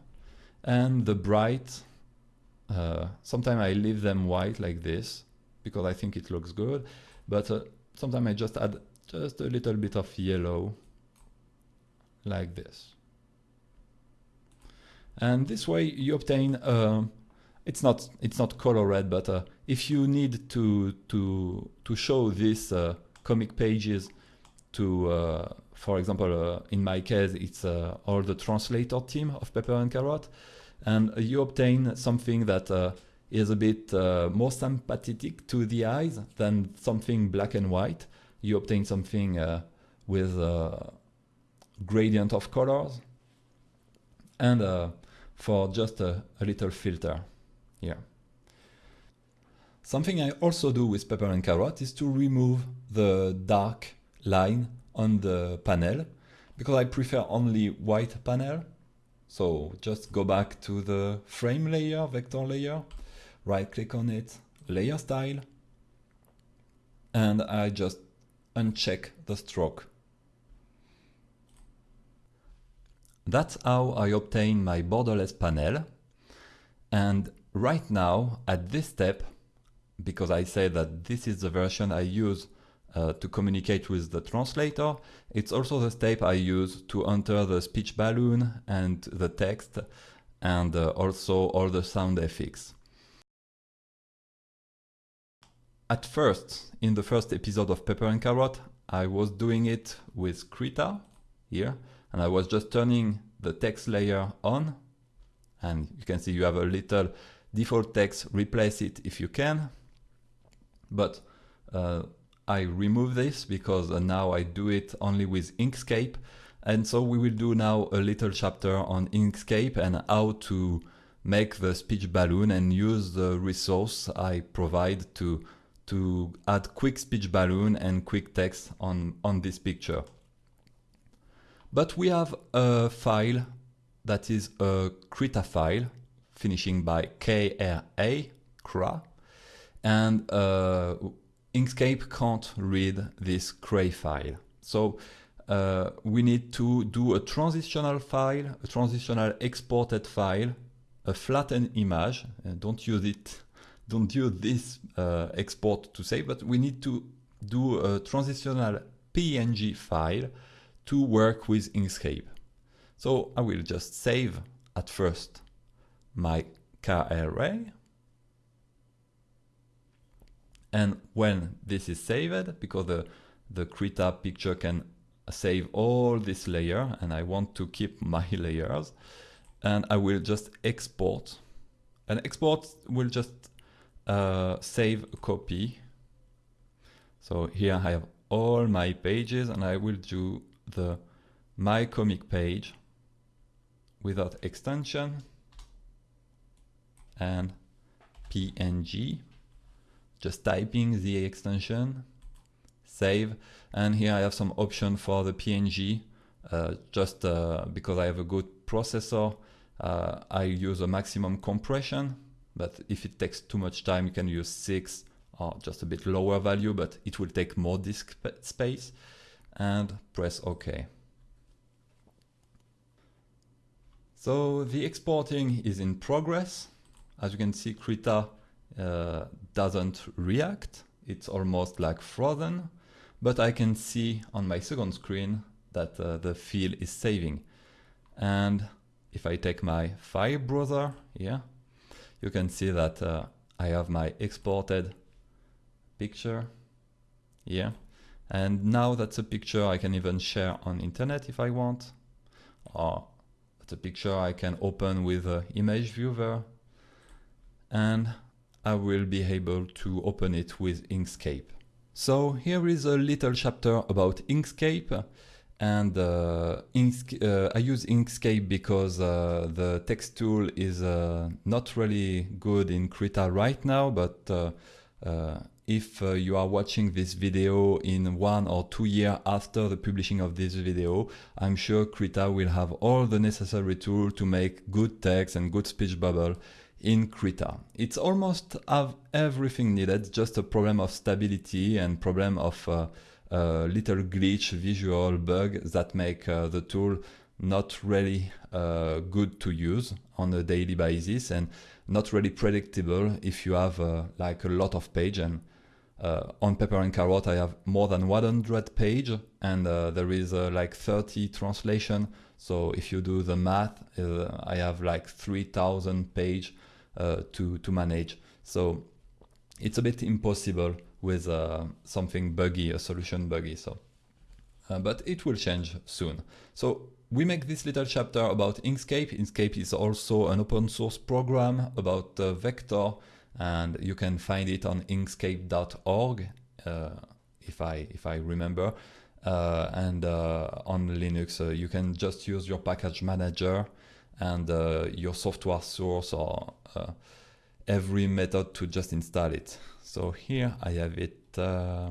And the bright, uh, sometimes I leave them white like this, because I think it looks good. But uh, sometimes I just add just a little bit of yellow, like this. And this way you obtain uh, it's not it's not color red, but uh, if you need to to to show these uh, comic pages to, uh, for example, uh, in my case, it's uh, all the translator team of Pepper and Carrot, and you obtain something that uh, is a bit more sympathetic to the eyes than something black and white. You obtain something with a gradient of colors and for just a, a little filter here. Something I also do with Pepper and Carrot is to remove the dark line on the panel because I prefer only white panel. So just go back to the frame layer, vector layer, right click on it, layer style, and I just uncheck the stroke. That's how I obtain my borderless panel. And right now, at this step, because I say that this is the version I use uh, to communicate with the translator, it's also the step I use to enter the speech balloon and the text and uh, also all the sound effects. At first, in the first episode of Pepper and Carrot, I was doing it with Krita here, and I was just turning the text layer on, and you can see you have a little default text, replace it if you can. But uh, I remove this because uh, now I do it only with Inkscape. And so we will do now a little chapter on Inkscape and how to make the speech balloon and use the resource I provide to, to add quick speech balloon and quick text on, on this picture. But we have a file that is a Krita file finishing by KRA, KRA, and uh, Inkscape can't read this Cray file. So uh, we need to do a transitional file, a transitional exported file, a flattened image. Uh, don't use it, don't use this uh, export to save, but we need to do a transitional PNG file to work with Inkscape. So I will just save at first my KRA. And when this is saved, because the, the Krita picture can save all this layer and I want to keep my layers and I will just export. And export will just uh, save a copy. So here I have all my pages and I will do the my comic page without extension and png just typing the extension save and here I have some option for the png uh, just uh, because I have a good processor uh, I use a maximum compression but if it takes too much time you can use 6 or just a bit lower value but it will take more disk space and press OK. So the exporting is in progress. As you can see, Krita uh, doesn't react. It's almost like frozen, but I can see on my second screen that uh, the file is saving. And if I take my file browser here, you can see that uh, I have my exported picture here And now that's a picture I can even share on internet if I want. Or that's a picture I can open with an image viewer. And I will be able to open it with Inkscape. So here is a little chapter about Inkscape and uh, uh, I use Inkscape because uh, the text tool is uh, not really good in Krita right now, but uh, uh, if you are watching this video in one or two years after the publishing of this video, I'm sure Krita will have all the necessary tools to make good text and good speech bubble in Krita. It's almost have everything needed, just a problem of stability and problem of a little glitch, visual bug that make uh, the tool not really uh, good to use on a daily basis and not really predictable if you have uh, like a lot of page and uh, on Pepper and Carrot I have more than 100 page and uh, there is uh, like 30 translation so if you do the math I have like 3000 page to, to manage so it's a bit impossible with uh, something buggy, a solution buggy. So, uh, but it will change soon. So we make this little chapter about Inkscape. Inkscape is also an open source program about uh, vector, and you can find it on inkscape.org uh, if I if I remember. Uh, and uh, on Linux, you can just use your package manager and your software source or every method to just install it. So here I have it, uh,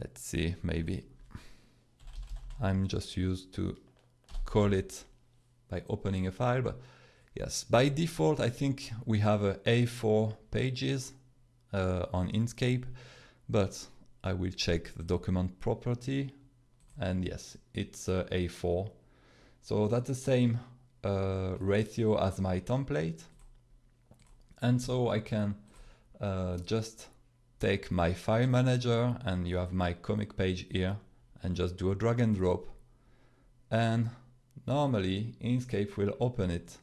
let's see, maybe I'm just used to call it by opening a file, but yes, by default, I think we have a A4 pages uh, on Inkscape, but I will check the document property and yes, it's uh, A4. So that's the same uh, ratio as my template. And so I can uh, just take my file manager and you have my comic page here and just do a drag and drop. And normally Inkscape will open it,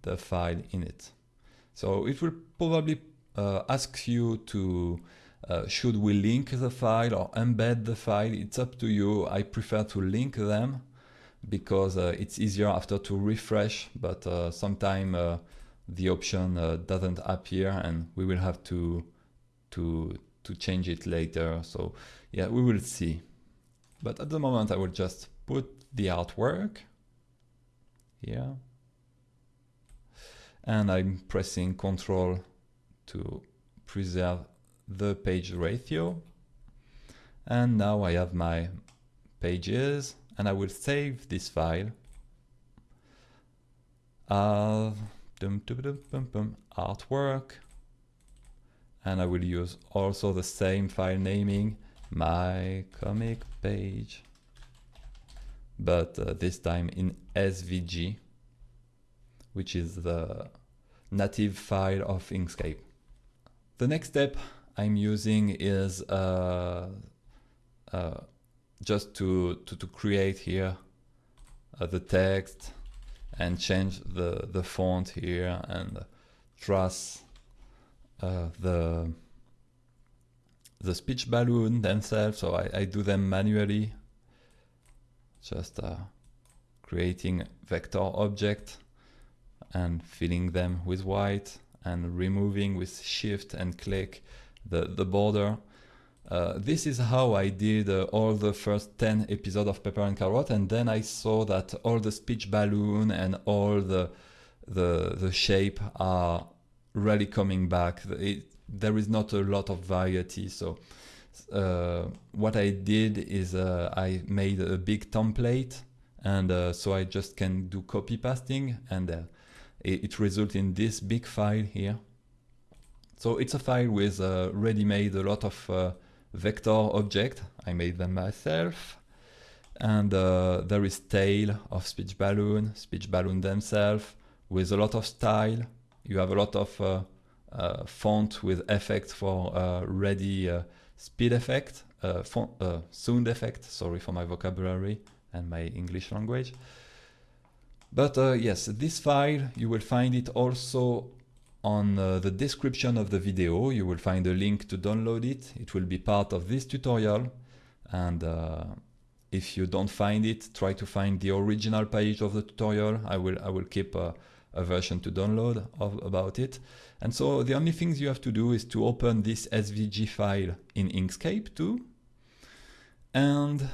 the file in it. So it will probably uh, ask you to uh, should we link the file or embed the file? It's up to you. I prefer to link them because uh, it's easier after to refresh, but uh, sometime uh, the option uh, doesn't appear and we will have to to to change it later. So yeah we will see. But at the moment I will just put the artwork here. And I'm pressing control to preserve the page ratio. And now I have my pages and I will save this file uh, dum, dum, dum, artwork. And I will use also the same file naming, my comic page, but uh, this time in SVG, which is the native file of Inkscape. The next step I'm using is uh, uh, just to, to, to, create here uh, the text and change the, the font here and trace uh, the the speech balloon themselves. So I, I do them manually, just uh, creating vector object and filling them with white and removing with shift and click the, the border uh, this is how I did uh, all the first 10 episodes of Pepper and Carrot and then I saw that all the speech balloon and all the the, the shape are really coming back. It, there is not a lot of variety so uh, what I did is uh, I made a big template and uh, so I just can do copy pasting and it, it results in this big file here. So it's a file with ready-made a lot of vector object. I made them myself. And uh, there is tail of speech balloon, speech balloon themselves with a lot of style. You have a lot of uh, uh, font with effect for uh, ready uh, speed effect, uh, font, sound effect. Sorry for my vocabulary and my English language. But yes, this file, you will find it also on uh, the description of the video you will find a link to download it. It will be part of this tutorial and uh, if you don't find it, try to find the original page of the tutorial. I will, I will keep a, a version to download of, about it. And so the only things you have to do is to open this SVG file in Inkscape too. And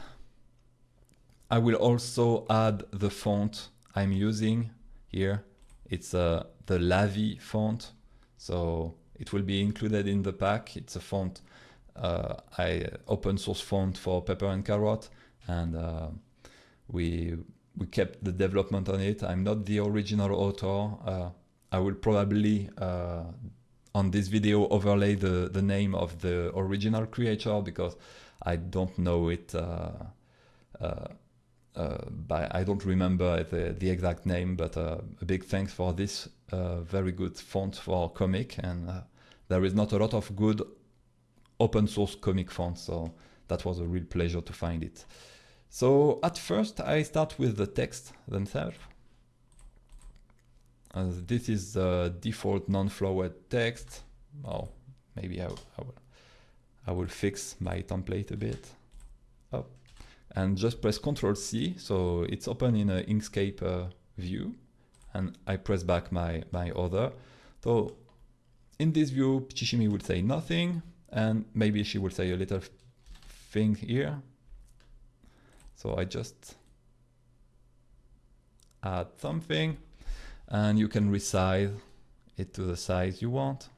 I will also add the font I'm using here. It's uh, the Lavi font. So it will be included in the pack. It's a font, uh, I open source font for Pepper and Carrot and uh, we we kept the development on it. I'm not the original author. Uh, I will probably uh, on this video overlay the the name of the original creator because I don't know it. Uh, uh, uh, by, I don't remember the, the exact name, but a big thanks for this very good font for comic. And there is not a lot of good open source comic fonts, so that was a real pleasure to find it. So at first I start with the text themselves. Uh, this is the default non-flowered text. Oh, maybe I, I, will, I will fix my template a bit. And just press Ctrl C, so it's open in an Inkscape uh, view. And I press back my, my other. So in this view, Shichimi will say nothing, and maybe she will say a little thing here. So I just add something and you can resize it to the size you want.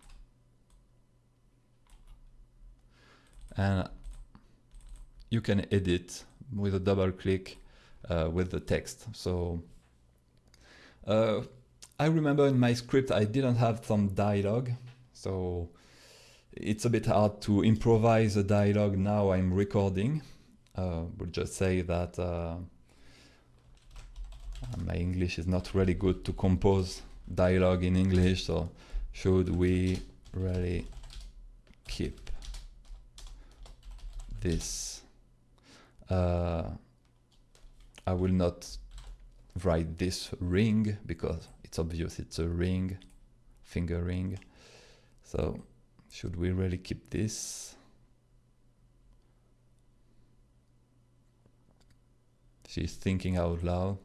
And you can edit with a double click uh, with the text. So uh, I remember in my script I didn't have some dialogue. So it's a bit hard to improvise a dialogue now I'm recording uh, we'll just say that uh, my English is not really good to compose dialogue in English, so should we really keep this? Uh, I will not write this ring because it's obvious it's a ring, finger ring. So should we really keep this? She's thinking out loud.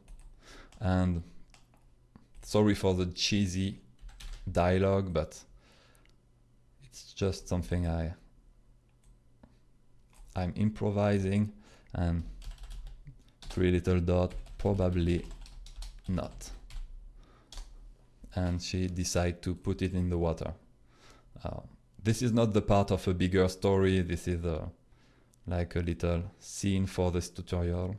And sorry for the cheesy dialogue, but it's just something I I'm improvising and three little dot probably not and she decided to put it in the water uh, this is not the part of a bigger story this is a, like a little scene for this tutorial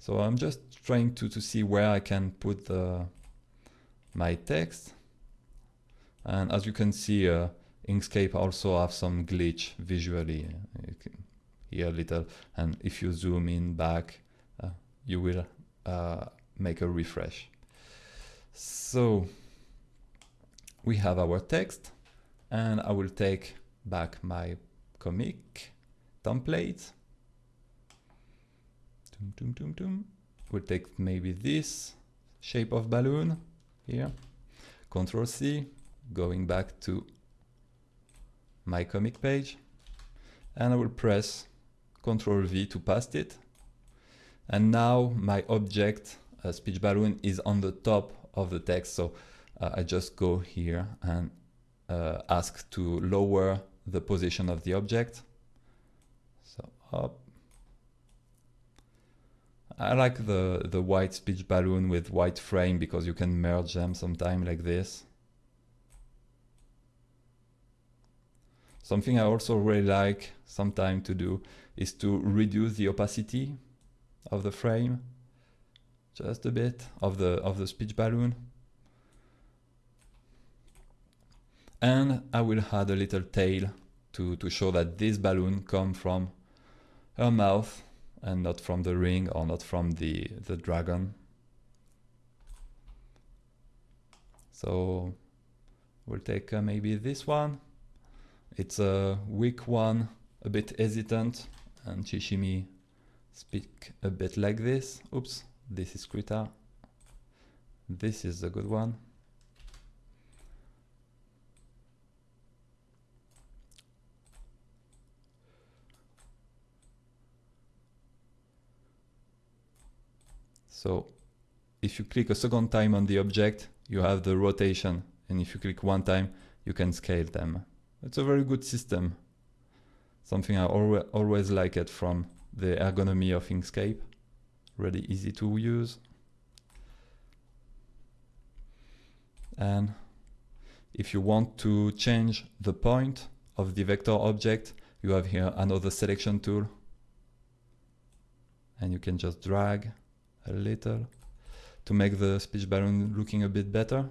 so I'm just trying to, to see where I can put the, my text. And as you can see, uh, Inkscape also have some glitch visually. Can hear a little, and if you zoom in back, uh, you will uh, make a refresh. So we have our text, and I will take back my comic template Tum, tum, tum, tum. We'll take maybe this shape of balloon here. Control C, going back to my comic page. And I will press Control V to paste it. And now my object, uh, speech balloon, is on the top of the text. So uh, I just go here and uh, ask to lower the position of the object. So up, I like the, the white speech balloon with white frame because you can merge them sometime like this. Something I also really like sometime to do is to reduce the opacity of the frame just a bit of the of the speech balloon. And I will add a little tail to, to show that this balloon come from her mouth and not from the ring or not from the, the dragon. So we'll take uh, maybe this one. It's a weak one, a bit hesitant, and Shichimi speak a bit like this. Oops, this is Krita. This is the good one. So if you click a second time on the object, you have the rotation. And if you click one time, you can scale them. It's a very good system. Something I always, always like it from the ergonomy of Inkscape. Really easy to use. And if you want to change the point of the vector object, you have here another selection tool. And you can just drag a little to make the speech balloon looking a bit better.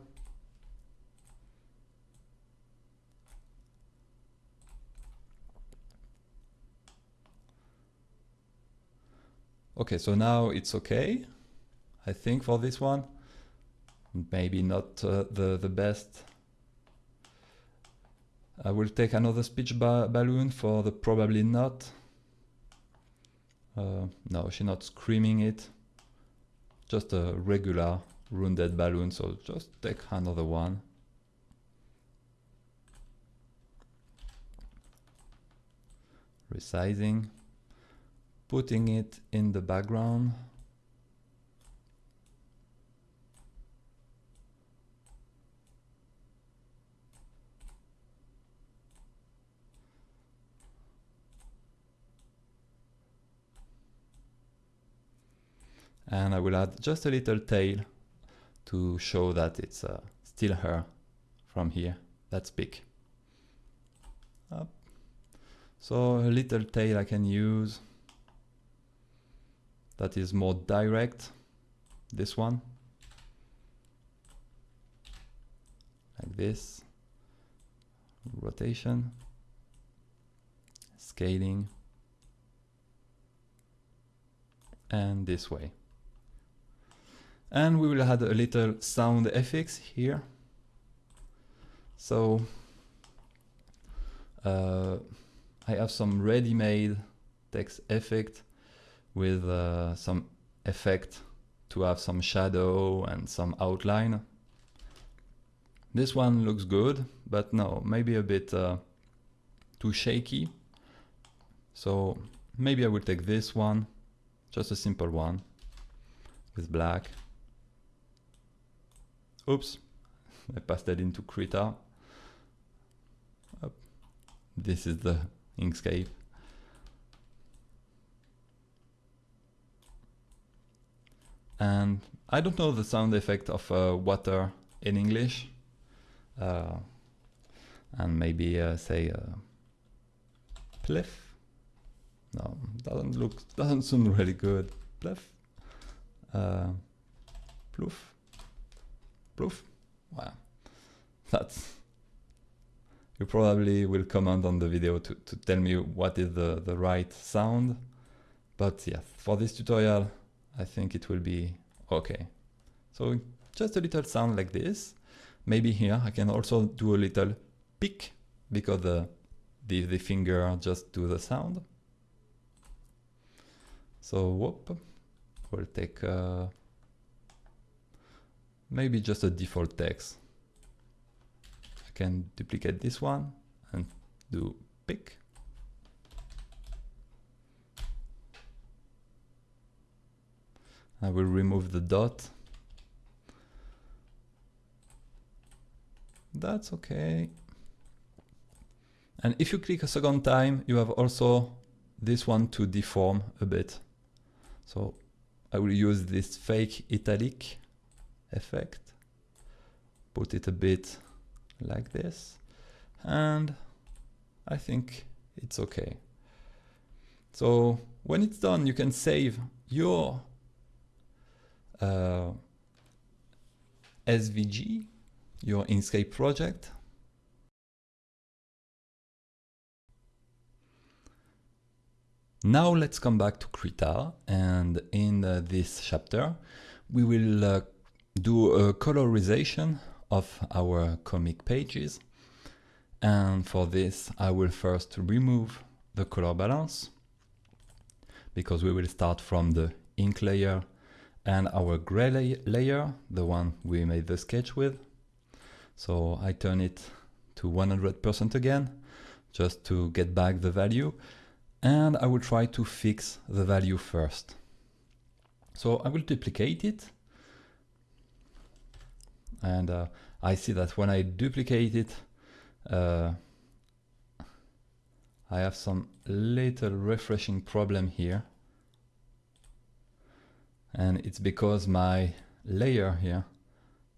Okay, so now it's okay, I think for this one. Maybe not uh, the, the best. I will take another speech ba balloon for the probably not. Uh, no, she's not screaming it. Just a regular rounded balloon, so just take another one. Resizing putting it in the background. And I will add just a little tail to show that it's uh, still her from here. That's big. So a little tail I can use that is more direct, this one, like this, rotation, scaling, and this way. And we will add a little sound effects here. So uh, I have some ready-made text effect with uh, some effect to have some shadow and some outline. This one looks good, but no, maybe a bit uh, too shaky. So maybe I will take this one, just a simple one with black. Oops, I passed that into Krita. This is the Inkscape. And I don't know the sound effect of uh, water in English. Uh, and maybe uh, say uh, pliff no doesn't look doesn't sound really good. Pliff uh, ploof? Ploof? Wow. That's you probably will comment on the video to, to tell me what is the, the right sound. But yeah for this tutorial I think it will be okay. So just a little sound like this. Maybe here I can also do a little pick because the, the, the finger just do the sound. So whoop, we'll take uh, maybe just a default text. I can duplicate this one and do pick. I will remove the dot. That's okay. And if you click a second time, you have also this one to deform a bit. So I will use this fake italic effect, put it a bit like this, and I think it's okay. So when it's done, you can save your uh, SVG, your Inkscape project. Now let's come back to Krita and in uh, this chapter we will uh, do a colorization of our comic pages and for this I will first remove the color balance because we will start from the ink layer and our gray layer, the one we made the sketch with. So I turn it to 100% again, just to get back the value. And I will try to fix the value first. So I will duplicate it. And uh, I see that when I duplicate it, uh, I have some little refreshing problem here. And it's because my layer here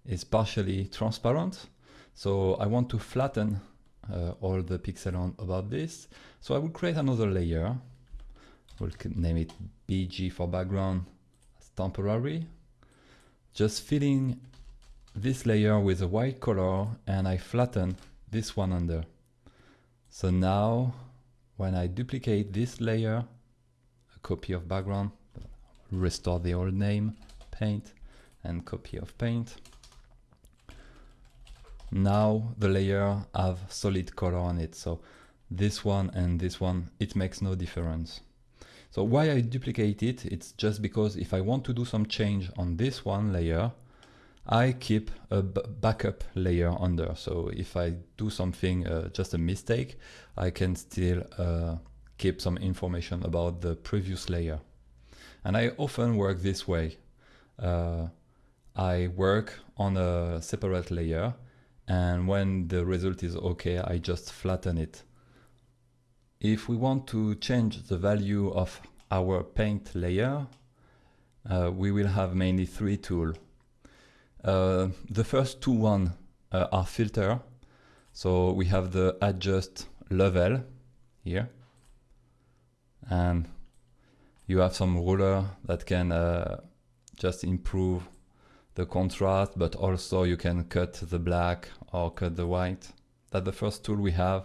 is partially transparent. So I want to flatten uh, all the pixel on about this. So I will create another layer. We'll name it BG for background as temporary. Just filling this layer with a white color and I flatten this one under. So now when I duplicate this layer, a copy of background, restore the old name, paint, and copy of paint. Now the layer have solid color on it. So this one and this one, it makes no difference. So why I duplicate it, it's just because if I want to do some change on this one layer, I keep a backup layer under. So if I do something, uh, just a mistake, I can still uh, keep some information about the previous layer. And I often work this way. Uh, I work on a separate layer and when the result is okay, I just flatten it. If we want to change the value of our paint layer, uh, we will have mainly three tools. Uh, the first two one uh, are filter. So we have the adjust level here. And you have some ruler that can uh, just improve the contrast, but also you can cut the black or cut the white. That's the first tool we have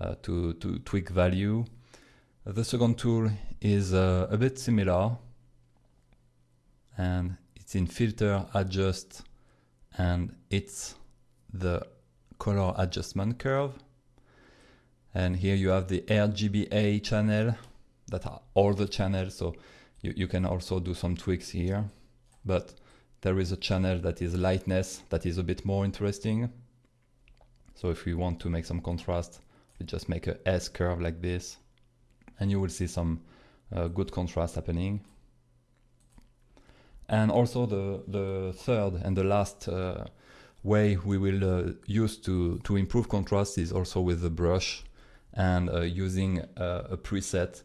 uh, to, to tweak value. The second tool is uh, a bit similar and it's in filter adjust and it's the color adjustment curve and here you have the RGBA channel that are all the channels so you, you can also do some tweaks here but there is a channel that is lightness that is a bit more interesting so if we want to make some contrast we just make a S curve like this and you will see some uh, good contrast happening and also the, the third and the last uh, way we will uh, use to, to improve contrast is also with the brush and uh, using uh, a preset.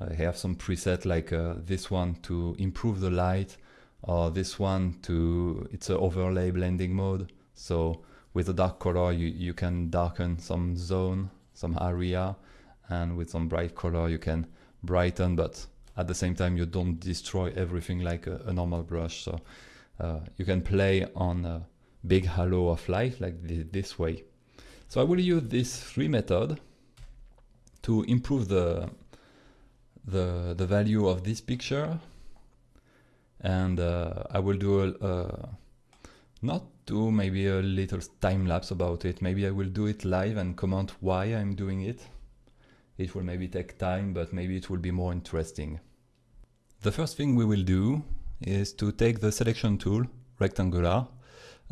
I have some preset like uh, this one to improve the light or this one to, it's an overlay blending mode. So with a dark color, you, you can darken some zone, some area, and with some bright color, you can brighten, but at the same time you don't destroy everything like a, a normal brush so uh, you can play on a big halo of light like th this way so I will use this three method to improve the the the value of this picture and uh, I will do a, not do maybe a little time lapse about it maybe I will do it live and comment why I'm doing it it will maybe take time, but maybe it will be more interesting. The first thing we will do is to take the selection tool, rectangular,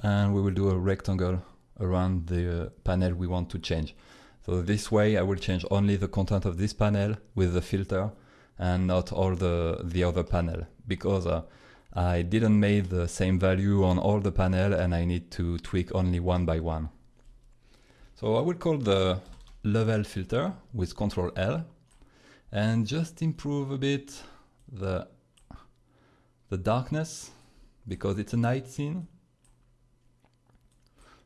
and we will do a rectangle around the panel we want to change. So this way I will change only the content of this panel with the filter and not all the, the other panel because uh, I didn't make the same value on all the panel and I need to tweak only one by one. So I will call the level filter with Control L and just improve a bit the the darkness because it's a night scene.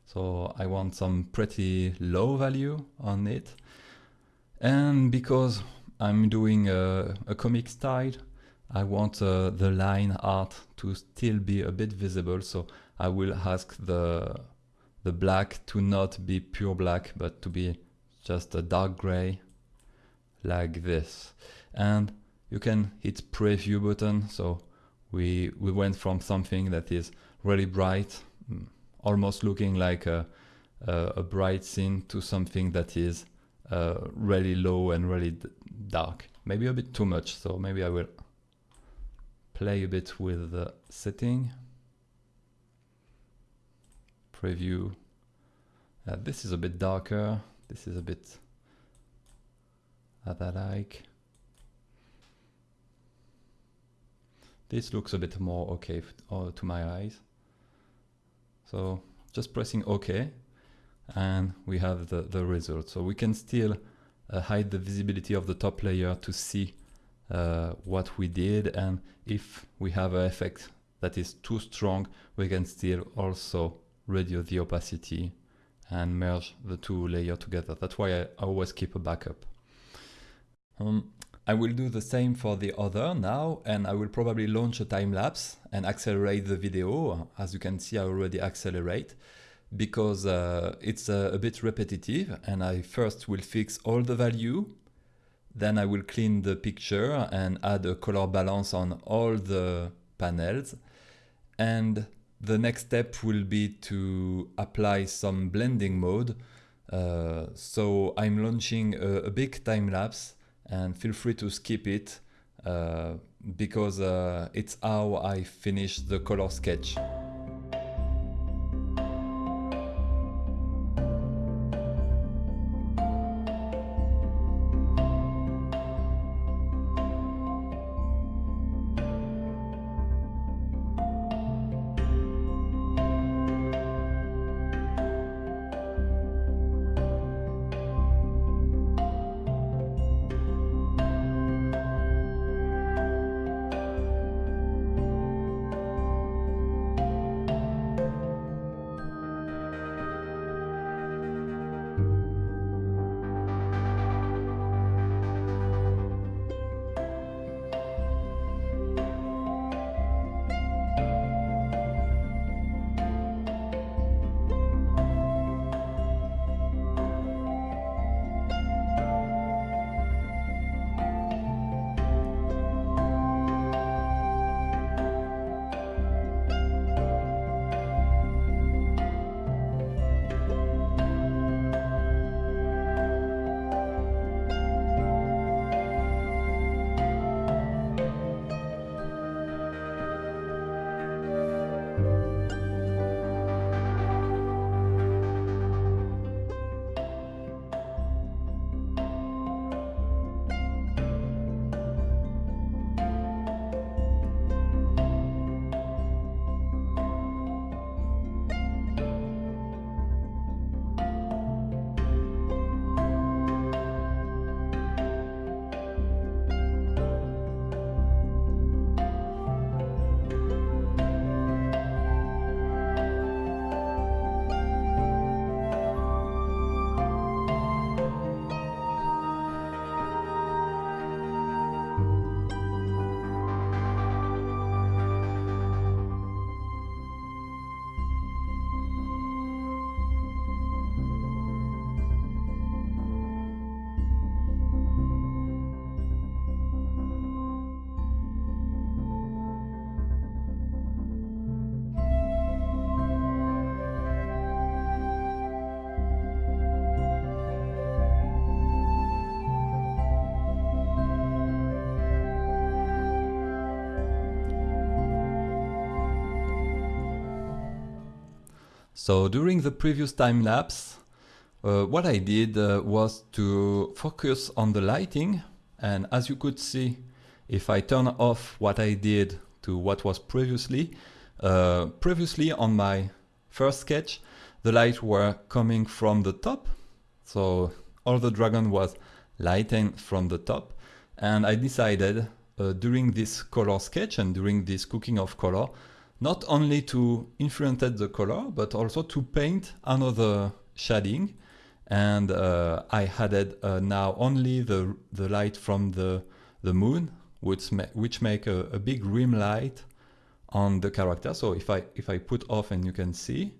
So I want some pretty low value on it. And because I'm doing a, a comic style, I want uh, the line art to still be a bit visible. So I will ask the the black to not be pure black, but to be just a dark gray like this and you can hit preview button so we we went from something that is really bright mm, almost looking like a, a, a bright scene to something that is uh, really low and really dark. Maybe a bit too much so maybe I will play a bit with the setting. Preview. Uh, this is a bit darker. This is a bit that I like. this looks a bit more okay uh, to my eyes. So just pressing OK and we have the, the result. So we can still uh, hide the visibility of the top layer to see uh, what we did and if we have an effect that is too strong we can still also reduce the opacity and merge the two layers together. That's why I always keep a backup. Um, I will do the same for the other now and I will probably launch a time lapse and accelerate the video. As you can see I already accelerate because uh, it's uh, a bit repetitive and I first will fix all the value then I will clean the picture and add a color balance on all the panels and the next step will be to apply some blending mode. Uh, so I'm launching a, a big time lapse and feel free to skip it uh, because uh, it's how I finish the color sketch. So during the previous time lapse, uh, what I did uh, was to focus on the lighting. And as you could see, if I turn off what I did to what was previously, uh, previously on my first sketch, the light were coming from the top. So all the dragon was lighting from the top. And I decided uh, during this color sketch and during this cooking of color not only to influence the color, but also to paint another shading. And uh, I added uh, now only the, the light from the, the moon, which, ma which make a, a, big rim light on the character. So if I, if I put off and you can see,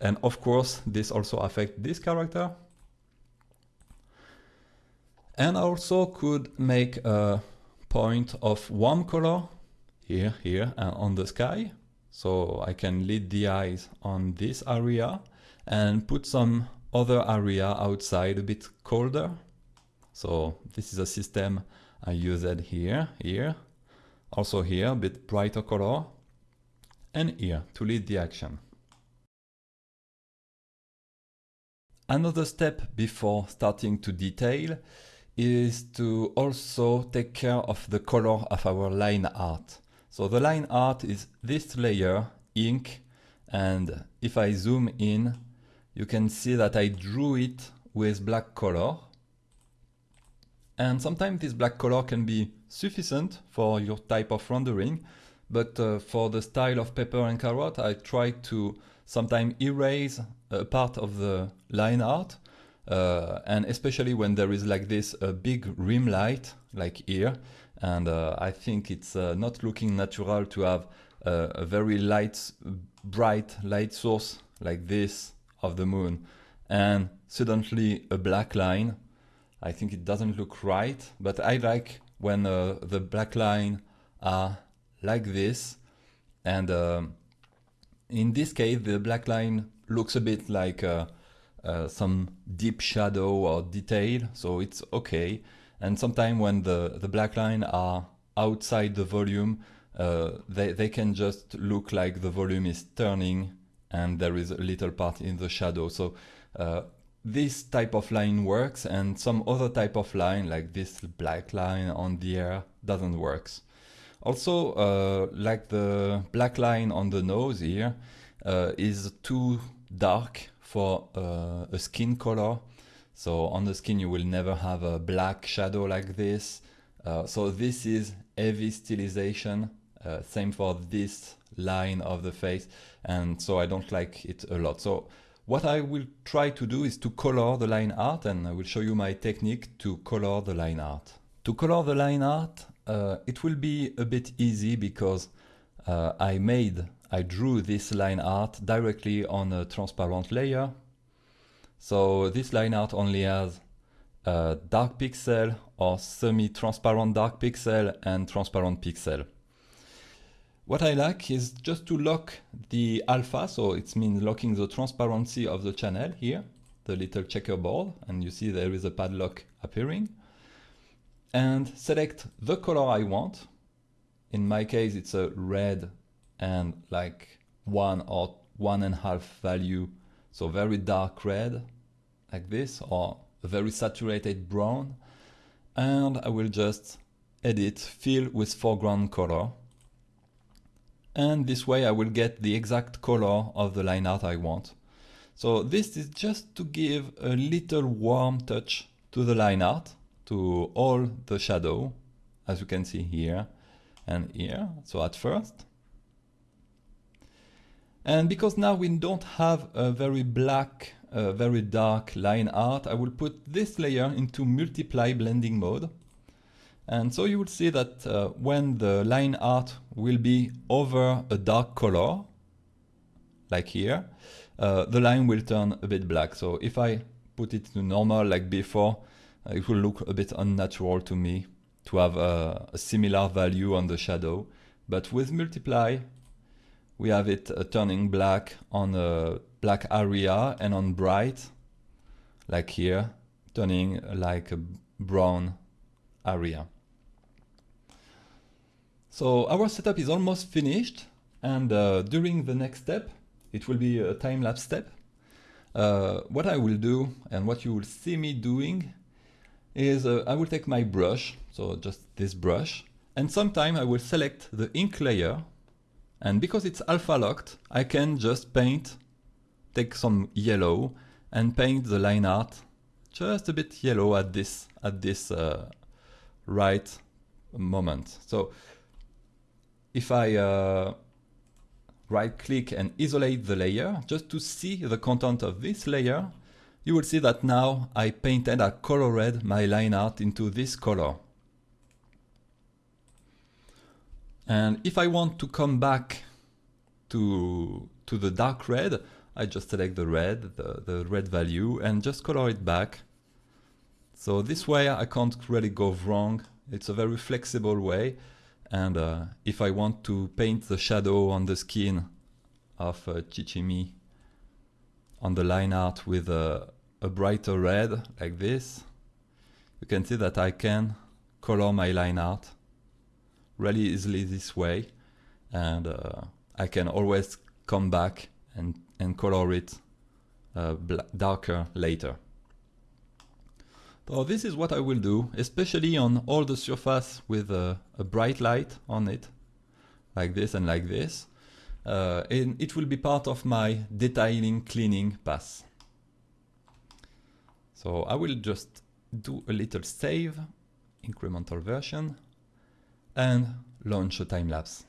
and of course, this also affect this character. And I also could make a point of warm color here, here, and on the sky. So I can lead the eyes on this area and put some other area outside a bit colder. So this is a system I used here, here, also here, a bit brighter color, and here to lead the action. Another step before starting to detail is to also take care of the color of our line art. So the line art is this layer, ink, and if I zoom in, you can see that I drew it with black color. And sometimes this black color can be sufficient for your type of rendering, but uh, for the style of pepper and carrot, I try to sometimes erase a part of the line art, uh, and especially when there is like this a big rim light, like here, and uh, I think it's uh, not looking natural to have a very light, bright light source like this of the moon, and suddenly a black line. I think it doesn't look right, but I like when uh, the black line are like this, and um, in this case the black line looks a bit like uh, uh, some deep shadow or detail, so it's okay. And sometimes when the, the black line are outside the volume, uh, they, they can just look like the volume is turning and there is a little part in the shadow. So uh, this type of line works and some other type of line like this black line on the air doesn't works. Also, uh, like the black line on the nose here uh, is too dark for uh, a skin color. So on the skin you will never have a black shadow like this. Uh, so this is heavy stylization. Uh, same for this line of the face. And so I don't like it a lot. So what I will try to do is to color the line art and I will show you my technique to color the line art. To color the line art, uh, it will be a bit easy because uh, I made, I drew this line art directly on a transparent layer so this line art only has a dark pixel or semi-transparent dark pixel and transparent pixel. What I like is just to lock the alpha, so it means locking the transparency of the channel here, the little checkerboard, and you see there is a padlock appearing. And select the color I want. In my case, it's a red and like one or one and a half value so very dark red like this or a very saturated brown. And I will just edit fill with foreground color. And this way I will get the exact color of the line art I want. So this is just to give a little warm touch to the line art, to all the shadow, as you can see here and here. So at first, and because now we don't have a very black, uh, very dark line art, I will put this layer into multiply blending mode. And so you will see that uh, when the line art will be over a dark color, like here, uh, the line will turn a bit black. So if I put it to normal like before, uh, it will look a bit unnatural to me to have a, a similar value on the shadow. But with multiply, we have it uh, turning black on a black area and on bright, like here, turning like a brown area. So our setup is almost finished and uh, during the next step, it will be a time-lapse step. Uh, what I will do and what you will see me doing is uh, I will take my brush, so just this brush, and sometime I will select the ink layer and because it's alpha locked, I can just paint, take some yellow and paint the line art just a bit yellow at this, at this uh, right moment. So if I uh, right click and isolate the layer just to see the content of this layer, you will see that now I painted, I colored my line art into this color. And if I want to come back to, to the dark red, I just select the red, the, the red value, and just color it back. So this way I can't really go wrong. It's a very flexible way. And uh, if I want to paint the shadow on the skin of uh, Shichimi on the line art with a, a brighter red like this, you can see that I can color my line art really easily this way and uh, I can always come back and, and color it uh, darker later. So this is what I will do, especially on all the surface with a, a bright light on it. like this and like this. Uh, and it will be part of my detailing cleaning pass. So I will just do a little save, incremental version, and launch a time lapse.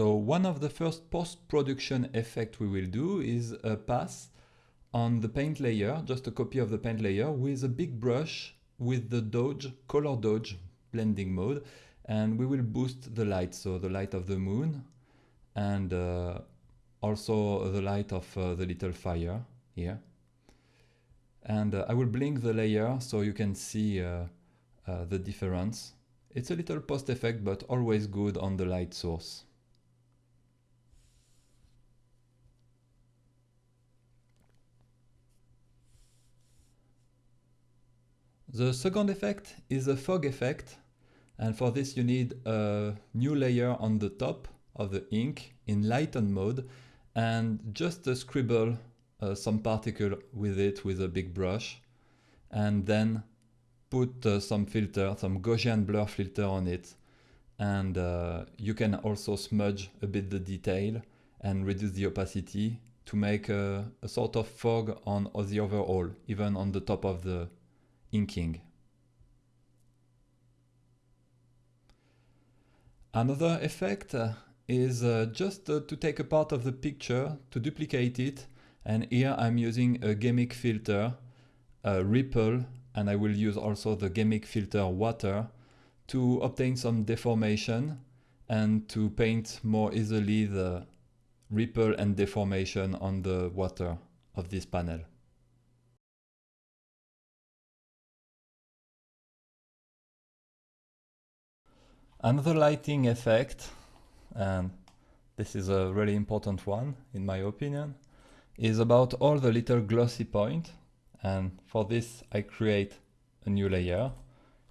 So one of the first post-production effect we will do is a pass on the paint layer, just a copy of the paint layer with a big brush with the dodge, color dodge blending mode. And we will boost the light, so the light of the moon and uh, also the light of uh, the little fire here. And uh, I will blink the layer so you can see uh, uh, the difference. It's a little post effect, but always good on the light source. The second effect is a fog effect. And for this you need a new layer on the top of the ink in lighten mode and just scribble uh, some particle with it with a big brush and then put uh, some filter, some Gaussian blur filter on it. And uh, you can also smudge a bit the detail and reduce the opacity to make a, a sort of fog on the overall, even on the top of the inking. Another effect uh, is uh, just uh, to take a part of the picture, to duplicate it, and here I'm using a G'MIC filter, a ripple, and I will use also the G'MIC filter water to obtain some deformation and to paint more easily the ripple and deformation on the water of this panel. Another lighting effect, and this is a really important one in my opinion, is about all the little glossy point. And for this I create a new layer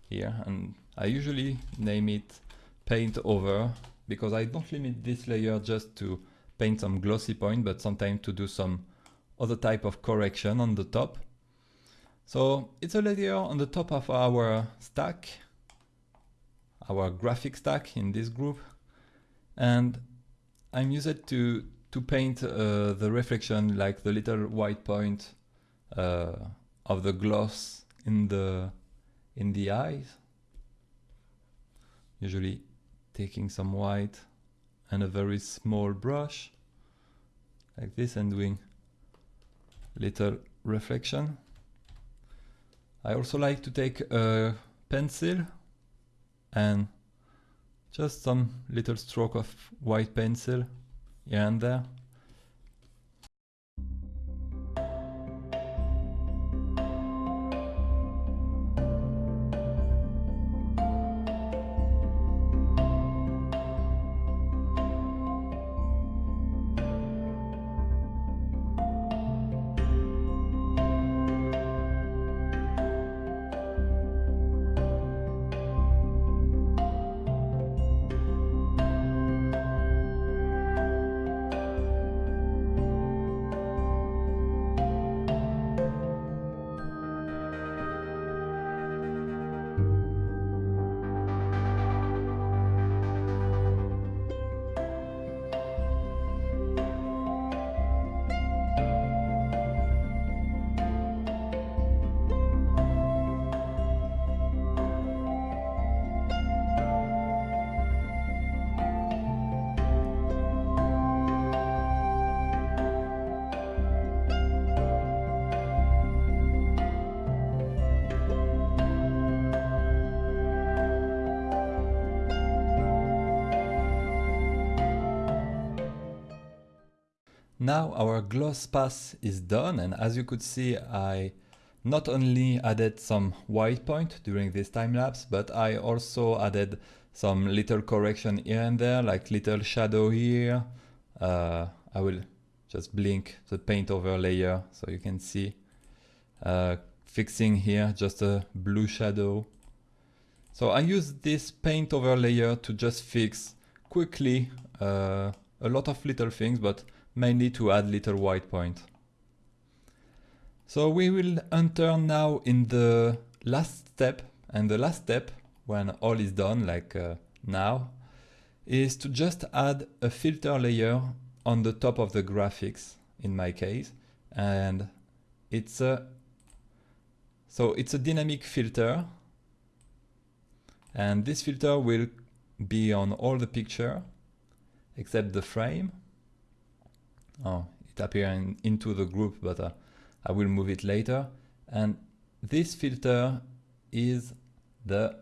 here and I usually name it paint over because I don't limit this layer just to paint some glossy point but sometimes to do some other type of correction on the top. So it's a layer on the top of our stack our graphic stack in this group. And I'm used to to paint uh, the reflection like the little white point uh, of the gloss in the in the eyes. Usually taking some white and a very small brush like this and doing little reflection. I also like to take a pencil and just some little stroke of white pencil here and there gloss pass is done and as you could see I not only added some white point during this time lapse but I also added some little correction here and there like little shadow here. Uh, I will just blink the paint over layer so you can see uh, fixing here just a blue shadow. So I use this paint over layer to just fix quickly uh, a lot of little things but mainly to add little white point. So we will enter now in the last step and the last step when all is done like uh, now is to just add a filter layer on the top of the graphics in my case and it's a so it's a dynamic filter and this filter will be on all the picture except the frame oh, it appears in, into the group, but uh, I will move it later. And this filter is the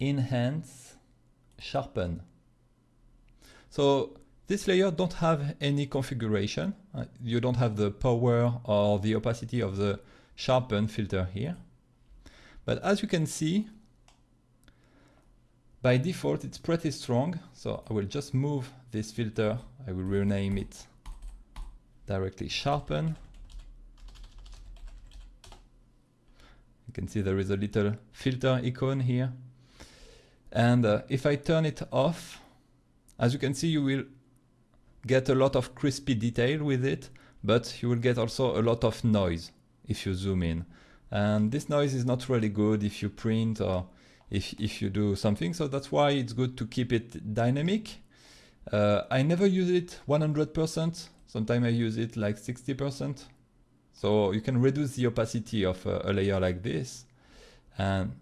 enhance sharpen. So this layer don't have any configuration. Uh, you don't have the power or the opacity of the sharpen filter here. But as you can see, by default, it's pretty strong. So I will just move this filter. I will rename it directly sharpen. You can see there is a little filter icon here. And uh, if I turn it off, as you can see, you will get a lot of crispy detail with it. but you will get also a lot of noise if you zoom in. And this noise is not really good if you print or if, if you do something. So that's why it's good to keep it dynamic. Uh, I never use it 100%. Sometimes I use it like 60%. So you can reduce the opacity of a, a layer like this and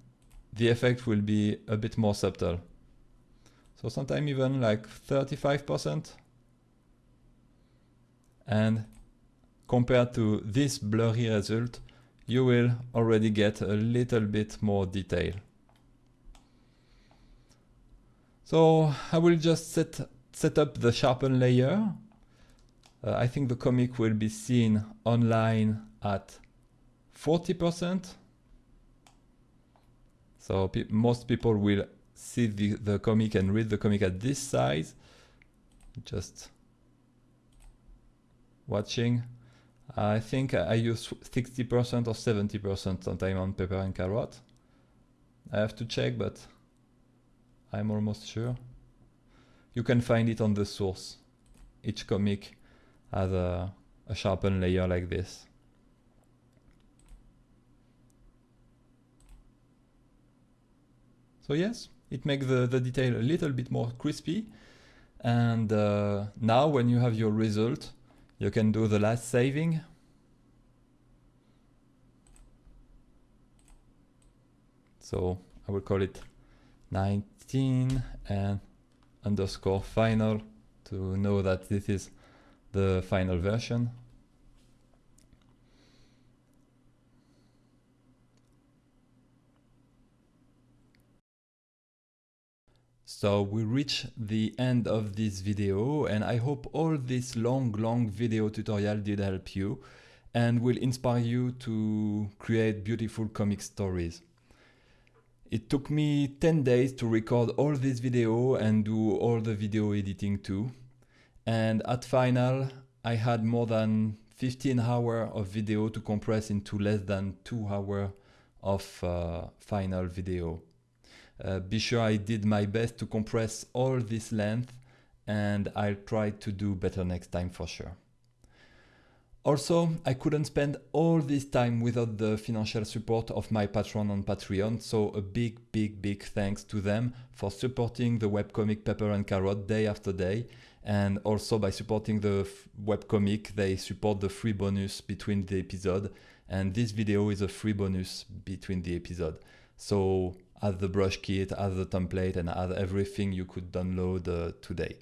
the effect will be a bit more subtle. So sometimes even like 35%. And compared to this blurry result, you will already get a little bit more detail. So I will just set, set up the sharpen layer. Uh, I think the comic will be seen online at 40%. So pe most people will see the, the comic and read the comic at this size. Just watching. I think I use 60% or 70% sometimes on Pepper and Carrot. I have to check, but I'm almost sure. You can find it on the source. Each comic has a, a sharpened layer like this. So yes, it makes the, the detail a little bit more crispy. And uh, now when you have your result, you can do the last saving. So I will call it 19 and underscore final to know that this is the final version. So we reach the end of this video and I hope all this long, long video tutorial did help you and will inspire you to create beautiful comic stories. It took me 10 days to record all this video and do all the video editing too. And at final, I had more than 15 hours of video to compress into less than 2 hours of uh, final video. Uh, be sure I did my best to compress all this length and I'll try to do better next time for sure. Also, I couldn't spend all this time without the financial support of my patron on Patreon, so a big, big, big thanks to them for supporting the webcomic Pepper and Carrot day after day, and also by supporting the webcomic, they support the free bonus between the episode, and this video is a free bonus between the episode. So add the brush kit, add the template, and add everything you could download uh, today.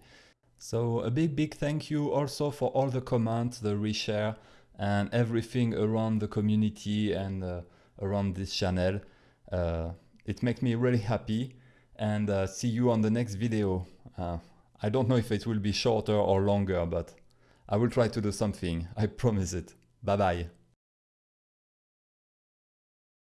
So a big, big thank you also for all the comments, the reshare, and everything around the community and uh, around this channel. Uh, it makes me really happy and uh, see you on the next video. Uh, I don't know if it will be shorter or longer, but I will try to do something. I promise it. Bye bye.